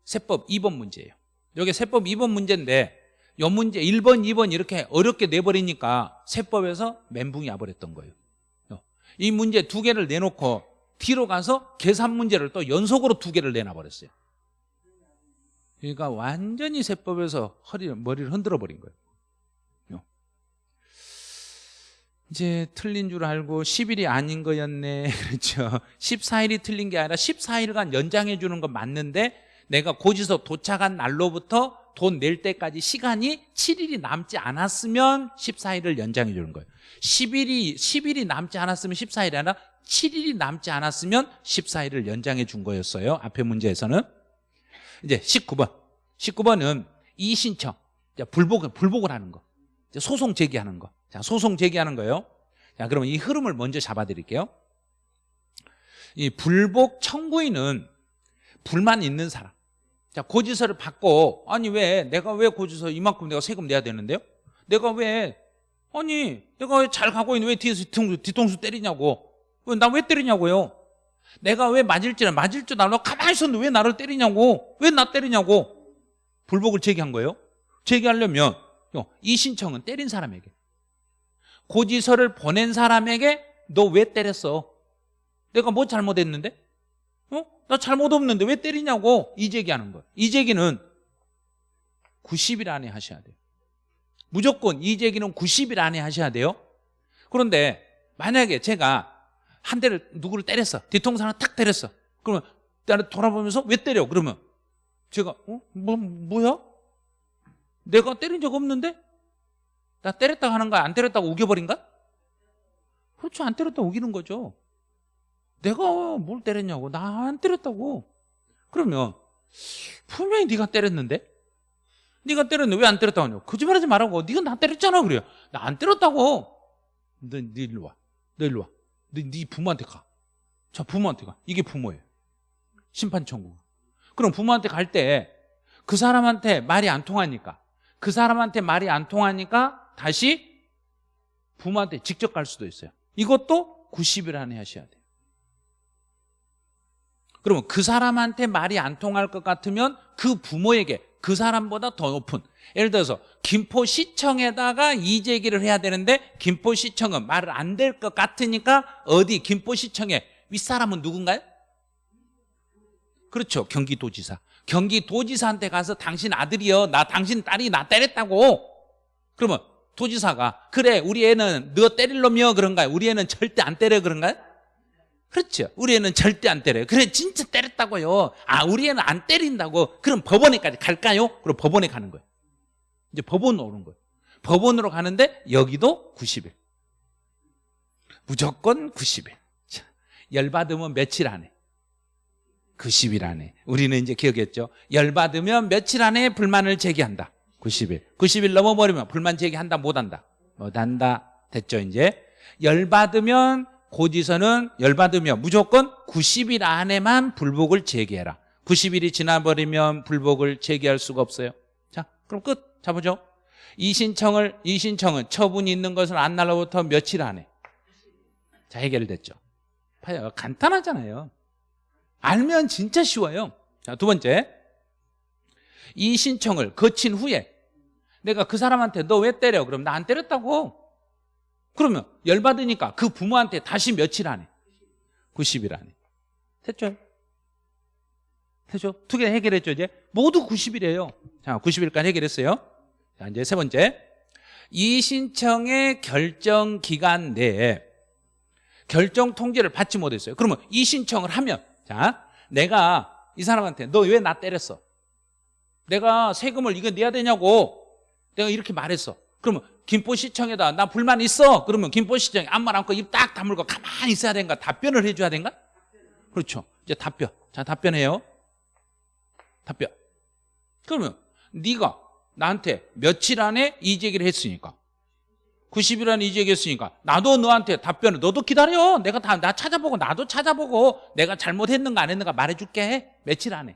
세법 2번 문제예요. 여기 세법 2번 문제인데 이 문제 1번, 2번 이렇게 어렵게 내버리니까 세법에서 멘붕이 와버렸던 거예요. 이 문제 두 개를 내놓고 뒤로 가서 계산 문제를 또 연속으로 두 개를 내놔버렸어요. 그러니까 완전히 세법에서 허리를, 머리를 흔들어 버린 거예요. 이제 틀린 줄 알고 10일이 아닌 거였네. 그렇죠. 14일이 틀린 게 아니라 14일간 연장해 주는 건 맞는데 내가 고지서 도착한 날로부터 돈 낼 때까지 시간이 7일이 남지 않았으면 14일을 연장해 주는 거예요. 10일이 10일이 남지 않았으면 14일이 아니라 7일이 남지 않았으면 14일을 연장해 준 거였어요. 앞에 문제에서는 이제 19번. 19번은 이신청. 불복 불복을 하는 거. 소송 제기하는 거. 자, 소송 제기하는 거예요. 자, 그러면 이 흐름을 먼저 잡아 드릴게요. 이 불복 청구인은 불만 있는 사람. 자, 고지서를 받고 아니 왜 내가 왜 고지서 이만큼 내가 세금 내야 되는데요? 내가 왜 아니 내가 왜잘 가고 있는데 왜 뒤에서 뒤통수, 뒤통수 때리냐고 나왜 때리냐고요 내가 왜 맞을 줄 맞을 줄 알고 가만히 있었는데 왜 나를 때리냐고. 왜 나 때리냐고. 불복을 제기한 거예요. 제기하려면 이 신청은 때린 사람에게. 고지서를 보낸 사람에게 너 왜 때렸어? 내가 뭐 잘못했는데? 어? 나 잘못 없는데 왜 때리냐고. 이 제기하는 거예요. 이 제기는 90일 안에 하셔야 돼요. 무조건 이 제기는 90일 안에 하셔야 돼요. 그런데 만약에 제가 한 대를 누구를 때렸어? 뒤통수 하나 탁 때렸어. 그러면 나를 돌아보면서 왜 때려? 그러면 제가 어? 뭐, 뭐야? 내가 때린 적 없는데? 나 때렸다고 하는 거야? 안 때렸다고 우겨버린가? 그렇죠. 안 때렸다고 우기는 거죠. 내가 뭘 때렸냐고? 나 안 때렸다고. 그러면 분명히 네가 때렸는데? 네가 때렸는데 왜 안 때렸다고 하냐고? 거짓말하지 말라고. 네가 나 때렸잖아. 그래요. 나 안 때렸다고. 너, 너 일로 와너 일로 와너 네 부모한테 가 자 부모한테 가. 이게 부모예요. 심판 청구 그럼 부모한테 갈 때 그 사람한테 말이 안 통하니까 그 사람한테 말이 안 통하니까 다시 부모한테 직접 갈 수도 있어요. 이것도 90일 안에 하셔야 돼요. 그러면 그 사람한테 말이 안 통할 것 같으면 그 부모에게 그 사람보다 더 높은 예를 들어서 김포시청에다가 이제기를 해야 되는데 김포시청은 말을 안될 것 같으니까 어디 김포시청에 윗사람은 누군가요? 그렇죠 경기도지사 경기도지사한테 가서 당신 아들이요 나 당신 딸이 나 때렸다고 그러면 도지사가 그래 우리 애는 너 때릴 놈이요 그런가요? 우리 애는 절대 안 때려 그런가요? 그렇죠. 우리 애는 절대 안 때려요. 그래 진짜 때렸다고요. 아 우리 애는 안 때린다고. 그럼 법원에까지 갈까요? 그럼 법원에 가는 거예요. 이제 법원으로 오는 거예요. 법원으로 가는데 여기도 90일. 무조건 90일. 자, 열받으면 며칠 안에. 90일 안에. 우리는 이제 기억했죠. 열받으면 며칠 안에 불만을 제기한다. 90일. 90일 넘어버리면 불만 제기한다 못한다. 못한다. 됐죠 이제. 열받으면 고지서는 열받으면 무조건 90일 안에만 불복을 제기해라. 90일이 지나버리면 불복을 제기할 수가 없어요. 자 그럼 끝. 자보죠. 이 신청을 이 신청은 처분이 있는 것을 안 날로부터 며칠 안에. 자 해결됐죠. 간단하잖아요. 알면 진짜 쉬워요. 자 두 번째. 이 신청을 거친 후에 내가 그 사람한테 너 왜 때려? 그럼 나 안 때렸다고 그러면 열받으니까 그 부모한테 다시 며칠 안에? 90일 안에. 됐죠? 됐죠? 두 개 해결했죠 이제? 모두 90일이에요. 자 90일까지 해결했어요. 자 이제 세 번째. 이 신청의 결정 기간 내에 결정 통지를 받지 못했어요. 그러면 이 신청을 하면 자 내가 이 사람한테 너 왜 나 때렸어? 내가 세금을 이거 내야 되냐고? 내가 이렇게 말했어. 그러면 김포시청에다 나 불만 있어. 그러면 김포시청에 아무 말 않고 입 딱 다물고 가만히 있어야 되는가 답변을 해줘야 되는가 그렇죠. 이제 답변. 자 답변해요. 답변. 그러면 네가 나한테 며칠 안에 이제기를 했으니까 90일 안에 이제기했으니까 나도 너한테 답변을 너도 기다려. 내가 다 나 찾아보고 나도 찾아보고 내가 잘못했는가 안 했는가 말해줄게. 며칠 안에.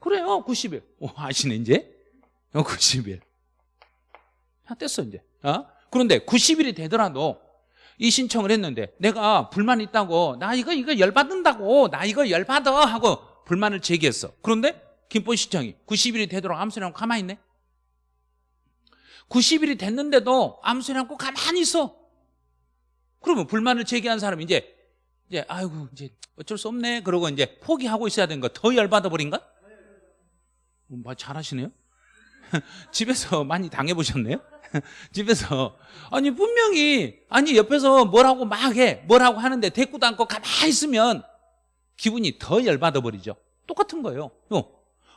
그래요 90일. 오 아시네 이제? 90일 다 됐어 이제. 어? 그런데 90일이 되더라도 이 신청을 했는데 내가 불만 있다고 나 이거 이거 열받는다고 나 이거 열받아 하고 불만을 제기했어. 그런데 김포시청이 90일이 되도록 아무 소리 않고 가만히 있네. 90일이 됐는데도 아무 소리 않고 가만히 있어. 그러면 불만을 제기한 사람이 이제 이제 아이고 이제 어쩔 수 없네. 그러고 이제 포기하고 있어야 되는 거 더 열받아 버린가? 뭐 잘하시네요? 집에서 많이 당해 보셨네요 집에서. 아니 분명히 아니 옆에서 뭐라고 막 해 뭐라고 하는데 대꾸도 않고 가만히 있으면 기분이 더 열받아 버리죠. 똑같은 거예요. 어.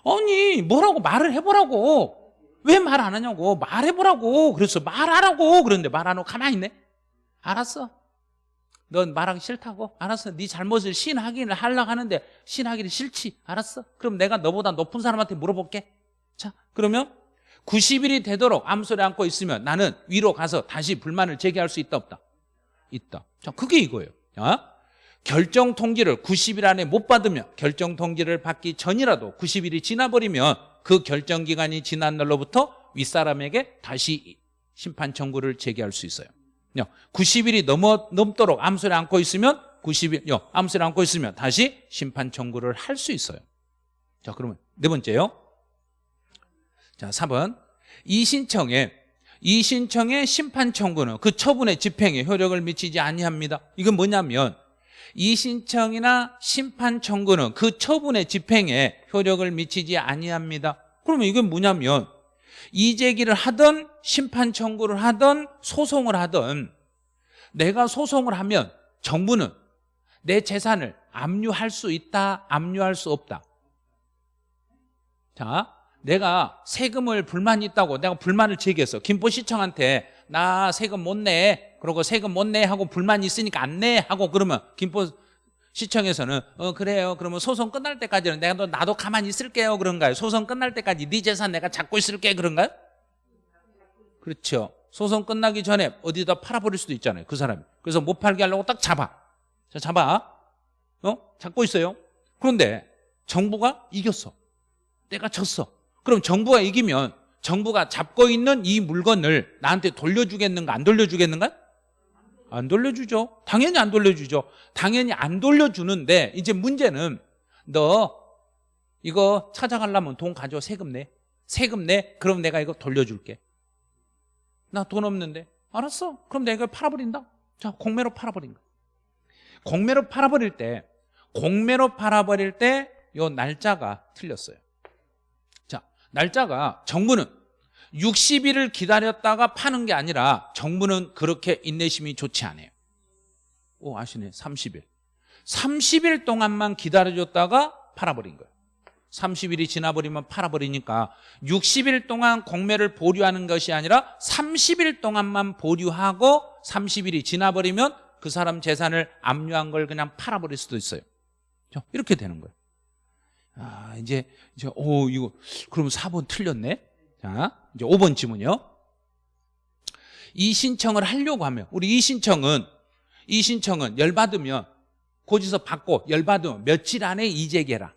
아니 뭐라고 말을 해보라고. 왜 말 안 하냐고. 말해보라고. 그래서 말하라고. 그런데 말 안 하고 가만히 있네. 알았어. 넌 말하기 싫다고. 알았어. 네 잘못을 신하기를 하려고 하는데 신하기를 싫지. 알았어. 그럼 내가 너보다 높은 사람한테 물어볼게. 자 그러면 90일이 되도록 아무 소리 않고 있으면 나는 위로 가서 다시 불만을 제기할 수 있다 없다? 있다. 자 그게 이거예요. 자, 결정 통지를 90일 안에 못 받으면 결정 통지를 받기 전이라도 90일이 지나버리면 그 결정 기간이 지난 날로부터 윗사람에게 다시 심판 청구를 제기할 수 있어요. 90일이 넘어, 넘도록 아무 소리 않고 있으면 90일 아무 소리 않고 있으면 다시 심판 청구를 할 수 있어요. 자 그러면 네 번째요 자 4번. 이 신청에 이 신청의 심판 청구는 그 처분의 집행에 효력을 미치지 아니합니다. 이건 뭐냐면 이 신청이나 심판 청구는 그 처분의 집행에 효력을 미치지 아니합니다. 그러면 이건 뭐냐면 이제기를 하든 심판 청구를 하든 소송을 하든 내가 소송을 하면 정부는 내 재산을 압류할 수 있다 압류할 수 없다. 자 내가 세금을 불만이 있다고 내가 불만을 제기했어. 김포시청한테 나 세금 못 내 그러고 세금 못 내 하고 불만이 있으니까 안 내 하고 그러면 김포 시청에서는 어 그래요. 그러면 소송 끝날 때까지는 내가 너 나도 가만히 있을게요. 그런가요? 소송 끝날 때까지 네 재산 내가 잡고 있을게. 그런가요? 그렇죠. 소송 끝나기 전에 어디다 팔아버릴 수도 있잖아요. 그 사람이. 그래서 못 팔게 하려고 딱 잡아. 자 잡아. 어? 잡고 있어요? 그런데 정부가 이겼어. 내가 졌어 그럼 정부가 이기면 정부가 잡고 있는 이 물건을 나한테 돌려주겠는가 안 돌려주겠는가 안 돌려주죠. 당연히 안 돌려주죠. 당연히 안 돌려주는데 이제 문제는 너 이거 찾아가려면 돈 가져 세금 내. 세금 내. 그럼 내가 이거 돌려줄게. 나 돈 없는데. 알았어. 그럼 내가 이걸 팔아버린다. 자, 공매로 팔아버린 거. 공매로 팔아버릴 때 공매로 팔아버릴 때 요 날짜가 틀렸어요. 자, 날짜가 정부는 60일을 기다렸다가 파는 게 아니라 정부는 그렇게 인내심이 좋지 않아요. 오, 아시네. 30일. 30일 동안만 기다려줬다가 팔아버린 거예요. 30일이 지나버리면 팔아버리니까 60일 동안 공매를 보류하는 것이 아니라 30일 동안만 보류하고 30일이 지나버리면 그 사람 재산을 압류한 걸 그냥 팔아버릴 수도 있어요. 이렇게 되는 거예요. 아, 이제, 이제, 오, 이거, 그러면 4번 틀렸네? 자, 이제 5번 질문이요. 이 신청을 하려고 하면 우리 이 신청은 이 신청은 열받으면 고지서 받고 열받으면 며칠 안에 이재개라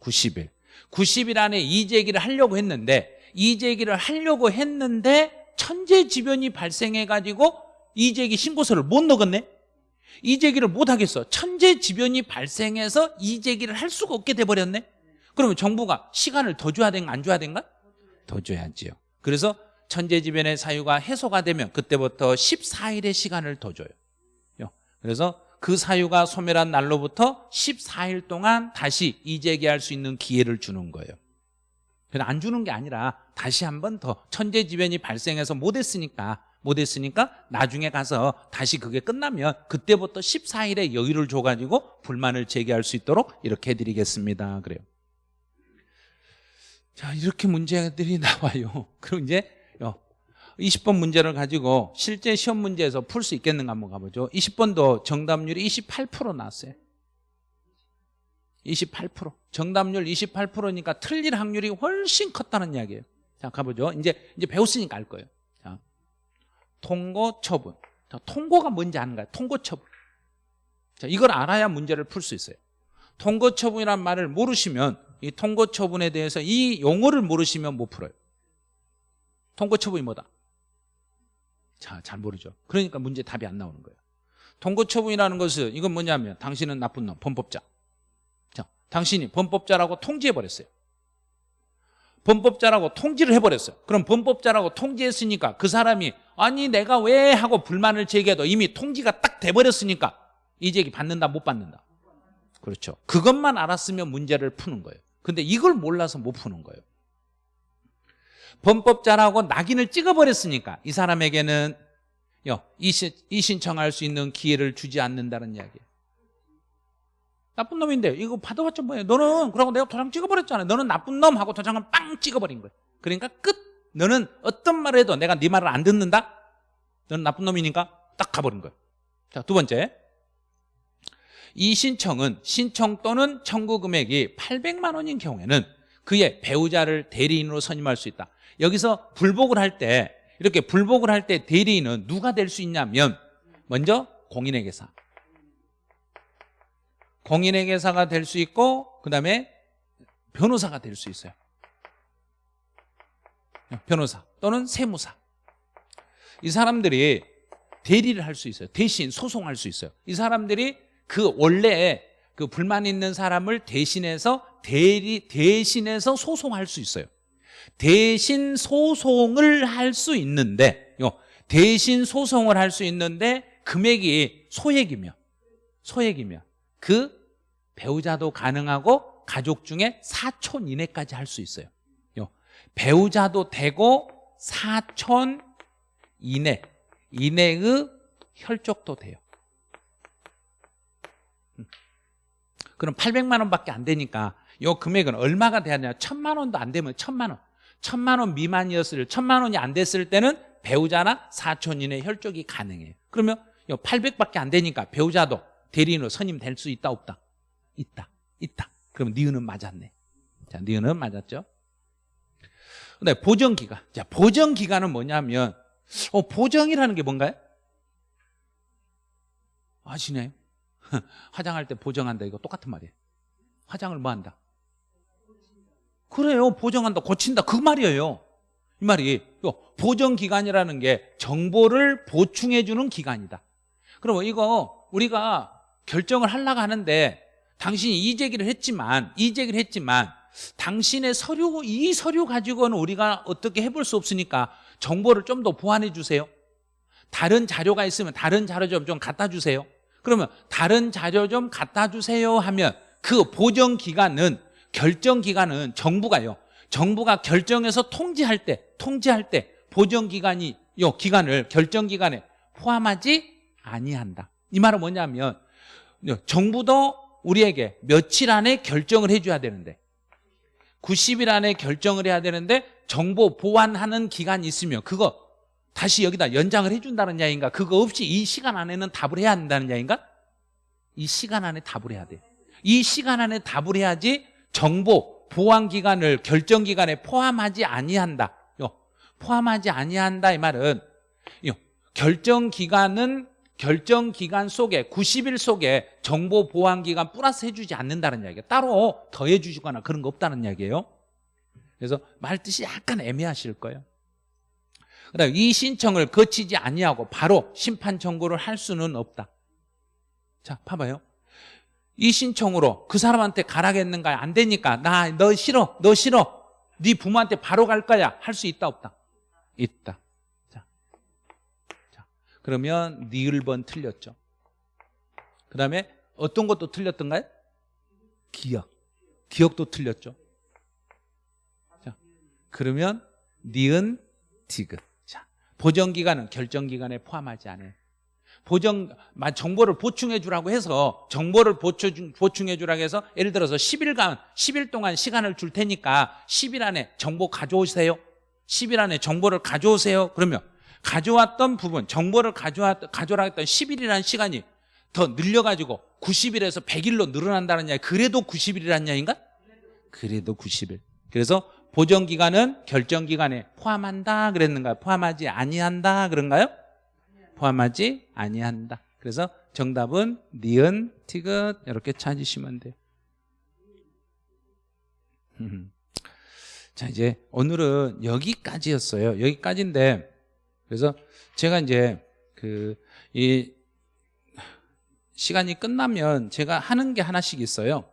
90일 90일 안에 이재기를 하려고 했는데 이재기를 하려고 했는데 천재지변이 발생해가지고 이재기 신고서를 못 넣었네 이재기를 못 하겠어. 천재지변이 발생해서 이재기를 할 수가 없게 돼버렸네. 그러면 정부가 시간을 더 줘야 된가 안 줘야 된가? 더 줘야지요. 그래서 천재지변의 사유가 해소가 되면 그때부터 14일의 시간을 더 줘요. 그래서 그 사유가 소멸한 날로부터 14일 동안 다시 이재기할 수 있는 기회를 주는 거예요. 그냥 안 주는 게 아니라 다시 한 번 더 천재지변이 발생해서 못했으니까 못했으니까 나중에 가서 다시 그게 끝나면 그때부터 14일의 여유를 줘가지고 불만을 제기할 수 있도록 이렇게 해드리겠습니다. 그래요. 자 이렇게 문제들이 나와요. 그럼 이제 20번 문제를 가지고 실제 시험 문제에서 풀 수 있겠는가 한번 가보죠. 20번도 정답률이 28% 나왔어요. 28% 정답률 28%니까 틀릴 확률이 훨씬 컸다는 이야기예요. 자 가보죠. 이제 이제 배웠으니까 알 거예요. 자 통고 처분 자, 통고가 뭔지 아는 거예요 통고 처분 자 이걸 알아야 문제를 풀 수 있어요 통고 처분이란 말을 모르시면 이 통고 처분에 대해서 이 용어를 모르시면 못 풀어요 통고 처분이 뭐다 자, 잘 모르죠. 그러니까 문제 답이 안 나오는 거예요. 통고 처분이라는 것은 이건 뭐냐면 당신은 나쁜 놈, 범법자. 자, 당신이 범법자라고 통지해버렸어요. 범법자라고 통지를 해버렸어요. 그럼 범법자라고 통지했으니까 그 사람이 아니 내가 왜 하고 불만을 제기해도 이미 통지가 딱 돼버렸으니까 이 제기 받는다 못 받는다. 그렇죠. 그것만 알았으면 문제를 푸는 거예요. 근데 이걸 몰라서 못 푸는 거예요. 범법자라고 낙인을 찍어버렸으니까 이 사람에게는 이 신청할 수 있는 기회를 주지 않는다는 이야기예요 나쁜 놈인데 이거 받아봤자 뭐예요 너는 그러고 내가 도장 찍어버렸잖아 너는 나쁜 놈 하고 도장을 빵 찍어버린 거예요 그러니까 끝 너는 어떤 말을 해도 내가 네 말을 안 듣는다? 너는 나쁜 놈이니까 딱 가버린 거예요 자 두 번째. 이 신청은 신청 또는 청구 금액이 800만 원인 경우에는 그의 배우자를 대리인으로 선임할 수 있다. 여기서 불복을 할 때 이렇게 불복을 할 때 대리인은 누가 될 수 있냐면 먼저 공인회계사. 공인회계사가 될 수 있고 그 다음에 변호사가 될 수 있어요 변호사 또는 세무사. 이 사람들이 대리를 할 수 있어요. 대신 소송할 수 있어요. 이 사람들이 그 원래 그 불만 있는 사람을 대신해서 대리 대신해서 소송할 수 있어요. 대신 소송을 할 수 있는데 대신 소송을 할 수 있는데 금액이 소액이며 소액이며 그 배우자도 가능하고 가족 중에 사촌 이내까지 할 수 있어요 배우자도 되고 사촌 이내 이내의 혈족도 돼요 음. 그럼 800만 원밖에 안 되니까 이 금액은 얼마가 되냐 천만 원도 안 되면 천만 원 천만 원 미만이었을 천만 원이 안 됐을 때는 배우자나 사촌인의 혈족이 가능해요 그러면 800밖에 안 되니까 배우자도 대리인으로 선임 될 수 있다 없다? 있다. 있다. 그럼 니은은 맞았네. 자, 니은은 맞았죠. 근데 보정 기간. 자, 보정 기간은 뭐냐면 어, 보정이라는 게 뭔가요? 아시네요? 화장할 때 보정한다 이거 똑같은 말이에요. 화장을 뭐 한다? 그래요. 보정한다, 고친다. 그 말이에요. 이 말이 보정 기간이라는 게 정보를 보충해 주는 기간이다. 그럼 이거 우리가 결정을 하려고 하는데 당신이 이 제기를 했지만 이 제기를 했지만 당신의 서류 이 서류 가지고는 우리가 어떻게 해볼 수 없으니까 정보를 좀 더 보완해 주세요. 다른 자료가 있으면 다른 자료 좀, 좀 갖다 주세요. 그러면 다른 자료 좀 갖다 주세요 하면 그 보정 기간은 결정 기간은 정부가요. 정부가 결정해서 통지할 때 통지할 때 보정 기간이 요 기간을 결정 기간에 포함하지 아니한다. 이 말은 뭐냐면 정부도 우리에게 며칠 안에 결정을 해줘야 되는데 90일 안에 결정을 해야 되는데 정보 보완하는 기간이 있으면 그거 다시 여기다 연장을 해준다는 이야기인가? 그거 없이 이 시간 안에는 답을 해야 한다는 이야기인가? 이 시간 안에 답을 해야 돼 이 시간 안에 답을 해야지 정보 보완 기간을 결정 기간에 포함하지 아니한다. 요, 포함하지 아니한다 이 말은 요, 결정 기간은 결정 기간 속에 90일 속에 정보 보완 기간 플러스 해주지 않는다는 이야기예요. 따로 더해 주시거나 그런 거 없다는 이야기예요. 그래서 말 뜻이 약간 애매하실 거예요. 그다음 이 신청을 거치지 아니하고 바로 심판 청구를 할 수는 없다. 자 봐봐요. 이 신청으로 그 사람한테 가라겠는가 안 되니까. 나 너 싫어. 너 싫어. 네 부모한테 바로 갈 거야. 할 수 있다 없다? 있다 그러면 니을 번 틀렸죠 그 다음에 어떤 것도 틀렸던가요? 기억 기억도 틀렸죠 자 그러면 니은 디귿 자 보정기간은 결정기간에 포함하지 않아요 보정 정보를 보충해 주라고 해서 정보를 보충해 주라고 해서 예를 들어서 10일간 10일 동안 시간을 줄 테니까 10일 안에 정보 가져오세요. 10일 안에 정보를 가져오세요. 그러면 가져왔던 부분 정보를 가져왔 가져라 했던 10일이라는 시간이 더 늘려가지고 90일에서 100일로 늘어난다는 이야기 그래도 90일이라는 이야기인가? 그래도 90일 그래서 보정기간은 결정기간에 포함한다 그랬는가요? 포함하지 아니한다 그런가요? 포함하지 아니한다. 그래서 정답은 니은, 티귿 이렇게 찾으시면 돼요. 자 이제 오늘은 여기까지였어요. 여기까지인데 그래서 제가 이제 그 이 시간이 끝나면 제가 하는 게 하나씩 있어요.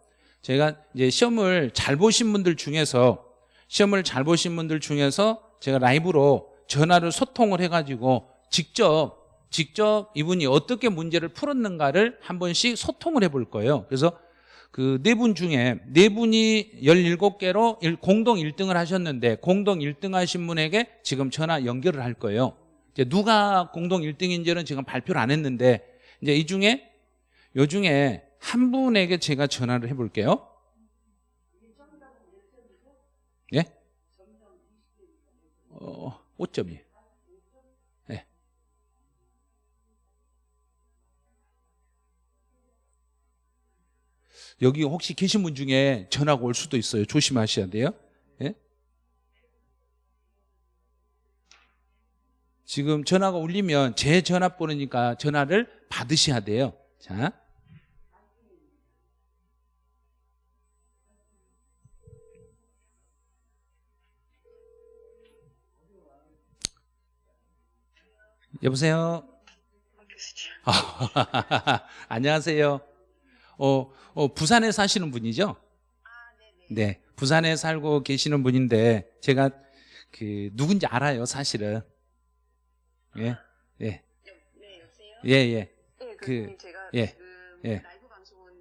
제가 이제 시험을 잘 보신 분들 중에서 시험을 잘 보신 분들 중에서 제가 라이브로 전화를 소통을 해가지고 직접 직접 이분이 어떻게 문제를 풀었는가를 한 번씩 소통을 해볼 거예요 그래서 그 네 분 중에 네 분이 17개로 공동 1등을 하셨는데 공동 1등 하신 분에게 지금 전화 연결을 할 거예요 이제 누가 공동 1등인지는 지금 발표를 안 했는데 이제 이 중에 요 중에 한 분에게 제가 전화를 해볼게요 예? 어, 5점이에요 여기 혹시 계신 분 중에 전화가 올 수도 있어요. 조심하셔야 돼요. 지금 전화가 울리면 제 전화번호니까 전화를 받으셔야 돼요. 자. 여보세요? 안녕하세요. 어, 어, 부산에 사시는 분이죠? 아. 네, 부산에 살고 계시는 분인데 제가 그 누군지 알아요, 사실은. 예, 예, 여, 네, 여보세요? 예, 예. 네, 그, 그, 제가 예, 지금 예. 라이브 방송은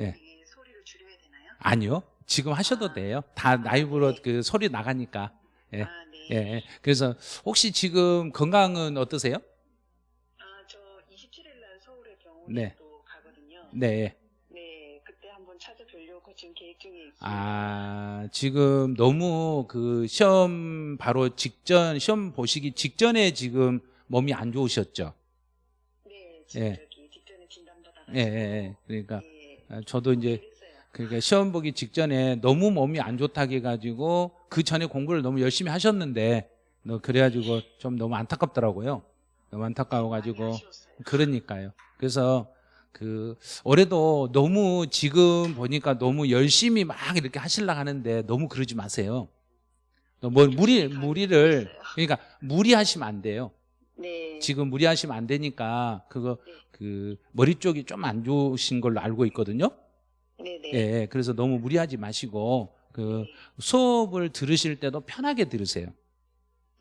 예. 이게 소리를 줄여야 되나요? 아니요, 지금 하셔도 돼요. 다 라이브로 그 소리 나가니까. 예, 아, 네. 예, 예. 그래서 혹시 지금 건강은 어떠세요? 아, 저 27일 날 서울에 병원에 네. 또 가거든요. 네. 네, 그때 한번 찾아뵈려고 지금 계획 중에 있어요. 아, 지금 너무 그 시험 바로 직전, 시험 보시기 직전에 지금 몸이 안 좋으셨죠? 네, 지금 예. 저기 뒷전에 진단받아서 예, 예, 예. 그러니까 예. 아, 저도 이제. 그러니까 시험 보기 직전에 너무 몸이 안 좋다고 해가지고 그 전에 공부를 너무 열심히 하셨는데 너 그래가지고 좀 너무 안타깝더라고요. 너무 안타까워가지고. 그러니까요. 그래서 그 올해도 너무 지금 보니까 너무 열심히 막 이렇게 하시려 하는데 너무 그러지 마세요. 너뭐 무리 무리를 그러니까 무리하시면 안 돼요. 네. 지금 무리하시면 안 되니까 그거 네. 그 머리 쪽이 좀 안 좋으신 걸로 알고 있거든요. 네네. 예, 예. 그래서 너무 무리하지 마시고 그 수업을 들으실 때도 편하게 들으세요.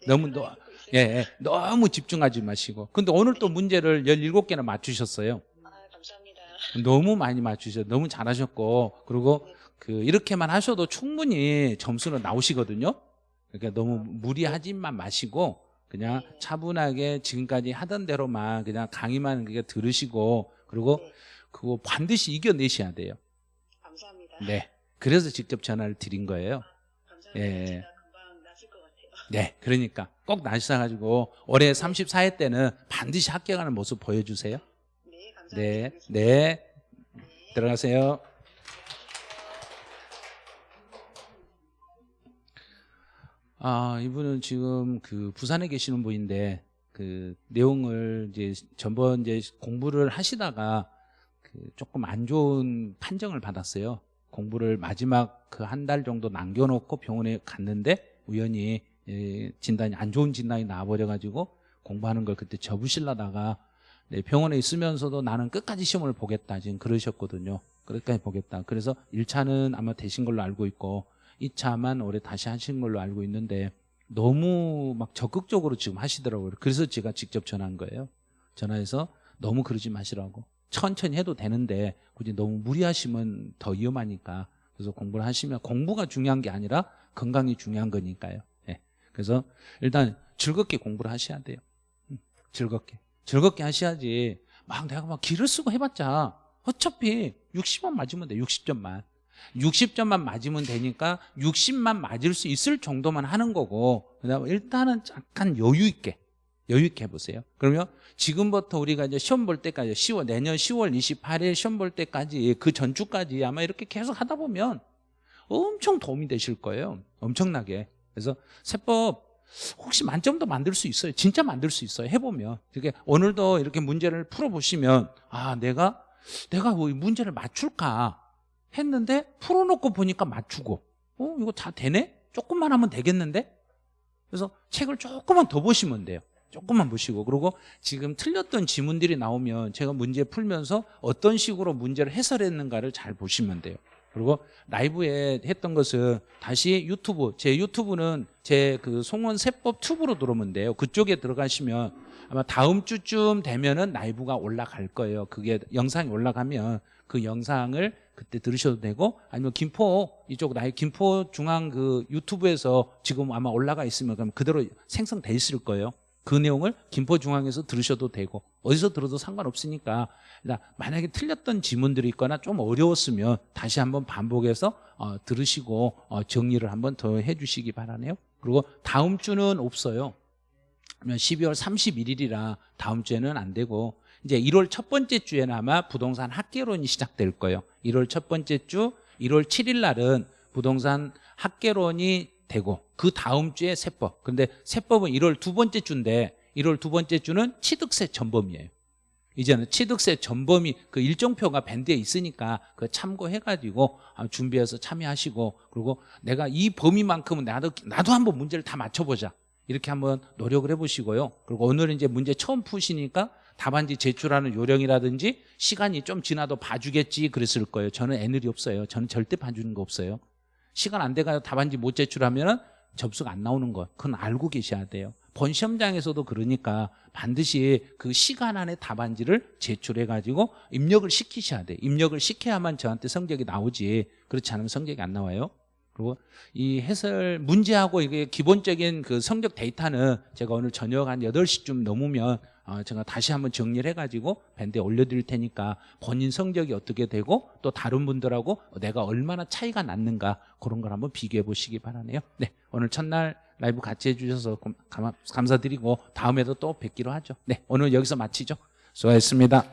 네, 너무 너-. 예, 예. 너무 집중하지 마시고. 근데 오늘 또 문제를 17개나 맞추셨어요. 아, 감사합니다. 너무 많이 맞추셨어요. 너무 잘하셨고. 그리고 네. 그 이렇게만 하셔도 충분히 점수는 나오시거든요. 그러니까 너무 무리하지만 마시고 그냥 네. 차분하게 지금까지 하던 대로만 그냥 강의만 그게 들으시고 그리고 네. 그거 반드시 이겨내셔야 돼요. 감사합니다. 네. 그래서 직접 전화를 드린 거예요. 감사합니다. 예. 네. 그러니까 꼭 나셔가지고 올해 34회 때는 반드시 합격하는 모습 보여주세요. 네, 감사합니다. 네. 알겠습니다. 네. 들어가세요. 아, 이분은 지금 그 부산에 계시는 분인데 그 내용을 이제 전번 이제 공부를 하시다가 그 조금 안 좋은 판정을 받았어요. 공부를 마지막 그 한 달 정도 남겨놓고 병원에 갔는데 우연히 예, 진단이 안 좋은 진단이 나와버려 가지고 공부하는 걸 그때 접으시려다가 네, 병원에 있으면서도 나는 끝까지 시험을 보겠다 지금 그러셨거든요. 끝까지 보겠다. 그래서 1차는 아마 되신 걸로 알고 있고 2차만 올해 다시 하신 걸로 알고 있는데 너무 막 적극적으로 지금 하시더라고요. 그래서 제가 직접 전화한 거예요. 전화해서 너무 그러지 마시라고. 천천히 해도 되는데 굳이 너무 무리하시면 더 위험하니까 그래서 공부를 하시면 공부가 중요한 게 아니라 건강이 중요한 거니까요. 예. 그래서 일단 즐겁게 공부를 하셔야 돼요. 음, 즐겁게. 즐겁게 하셔야지 막 내가 막 길을 쓰고 해봤자 어차피 60만 맞으면 돼 60점만 60점만 맞으면 되니까 60만 맞을 수 있을 정도만 하는 거고 그다음에 일단은 약간 여유 있게 여유 있게 해보세요 그러면 지금부터 우리가 이제 시험 볼 때까지 10월 내년 10월 28일 시험 볼 때까지 그 전주까지 아마 이렇게 계속 하다 보면 엄청 도움이 되실 거예요 엄청나게 그래서 세법 혹시 만점도 만들 수 있어요. 진짜 만들 수 있어요. 해보면. 이렇게 오늘도 이렇게 문제를 풀어보시면 아 내가 내가 뭐이 문제를 맞출까 했는데 풀어놓고 보니까 맞추고 어 이거 다 되네? 조금만 하면 되겠는데? 그래서 책을 조금만 더 보시면 돼요. 조금만 보시고 그리고 지금 틀렸던 지문들이 나오면 제가 문제 풀면서 어떤 식으로 문제를 해설했는가를 잘 보시면 돼요. 그리고 라이브에 했던 것은 다시 유튜브 제 유튜브는 제 그 송원 세법 튜브로 들어오면 돼요 그쪽에 들어가시면 아마 다음 주쯤 되면은 라이브가 올라갈 거예요 그게 영상이 올라가면 그 영상을 그때 들으셔도 되고 아니면 김포 이쪽 나이 김포 중앙 그 유튜브에서 지금 아마 올라가 있으면 그럼 그대로 생성돼 있을 거예요. 그 내용을 김포 중앙에서 들으셔도 되고 어디서 들어도 상관없으니까. 일단 만약에 틀렸던 지문들이 있거나 좀 어려웠으면 다시 한번 반복해서 어, 들으시고 어, 정리를 한번 더 해주시기 바라네요. 그리고 다음 주는 없어요. 그러면 12월 31일이라 다음 주에는 안 되고 이제 1월 첫 번째 주에는 아마 부동산 학개론이 시작될 거예요. 1월 첫 번째 주 1월 7일 날은 부동산 학개론이 되고 그 다음 주에 세법. 근데 세법은 1월 두 번째 주인데 1월 두 번째 주는 취득세 전범이에요. 이제는 취득세 전범이 그 일정표가 밴드에 있으니까 그 참고해가지고 아, 준비해서 참여하시고 그리고 내가 이 범위만큼은 나도 나도 한번 문제를 다 맞춰보자. 이렇게 한번 노력을 해보시고요. 그리고 오늘은 이제 문제 처음 푸시니까 답안지 제출하는 요령이라든지 시간이 좀 지나도 봐주겠지 그랬을 거예요. 저는 애늘이 없어요. 저는 절대 봐주는 거 없어요. 시간 안 돼가지고 답안지 못 제출하면 접수가 안 나오는 거 그건 알고 계셔야 돼요. 본 시험장에서도 그러니까 반드시 그 시간 안에 답안지를 제출해가지고 입력을 시키셔야 돼요. 입력을 시켜야만 저한테 성적이 나오지 그렇지 않으면 성적이 안 나와요. 그리고 이 해설 문제하고 이게 기본적인 그 성적 데이터는 제가 오늘 저녁 한 8시쯤 넘으면 어, 제가 다시 한번 정리를 해가지고 밴드에 올려드릴 테니까 본인 성적이 어떻게 되고 또 다른 분들하고 내가 얼마나 차이가 났는가 그런 걸 한번 비교해 보시기 바라네요. 네, 오늘 첫날 라이브 같이 해주셔서 감사드리고 다음에도 또 뵙기로 하죠. 네, 오늘 여기서 마치죠. 수고하셨습니다.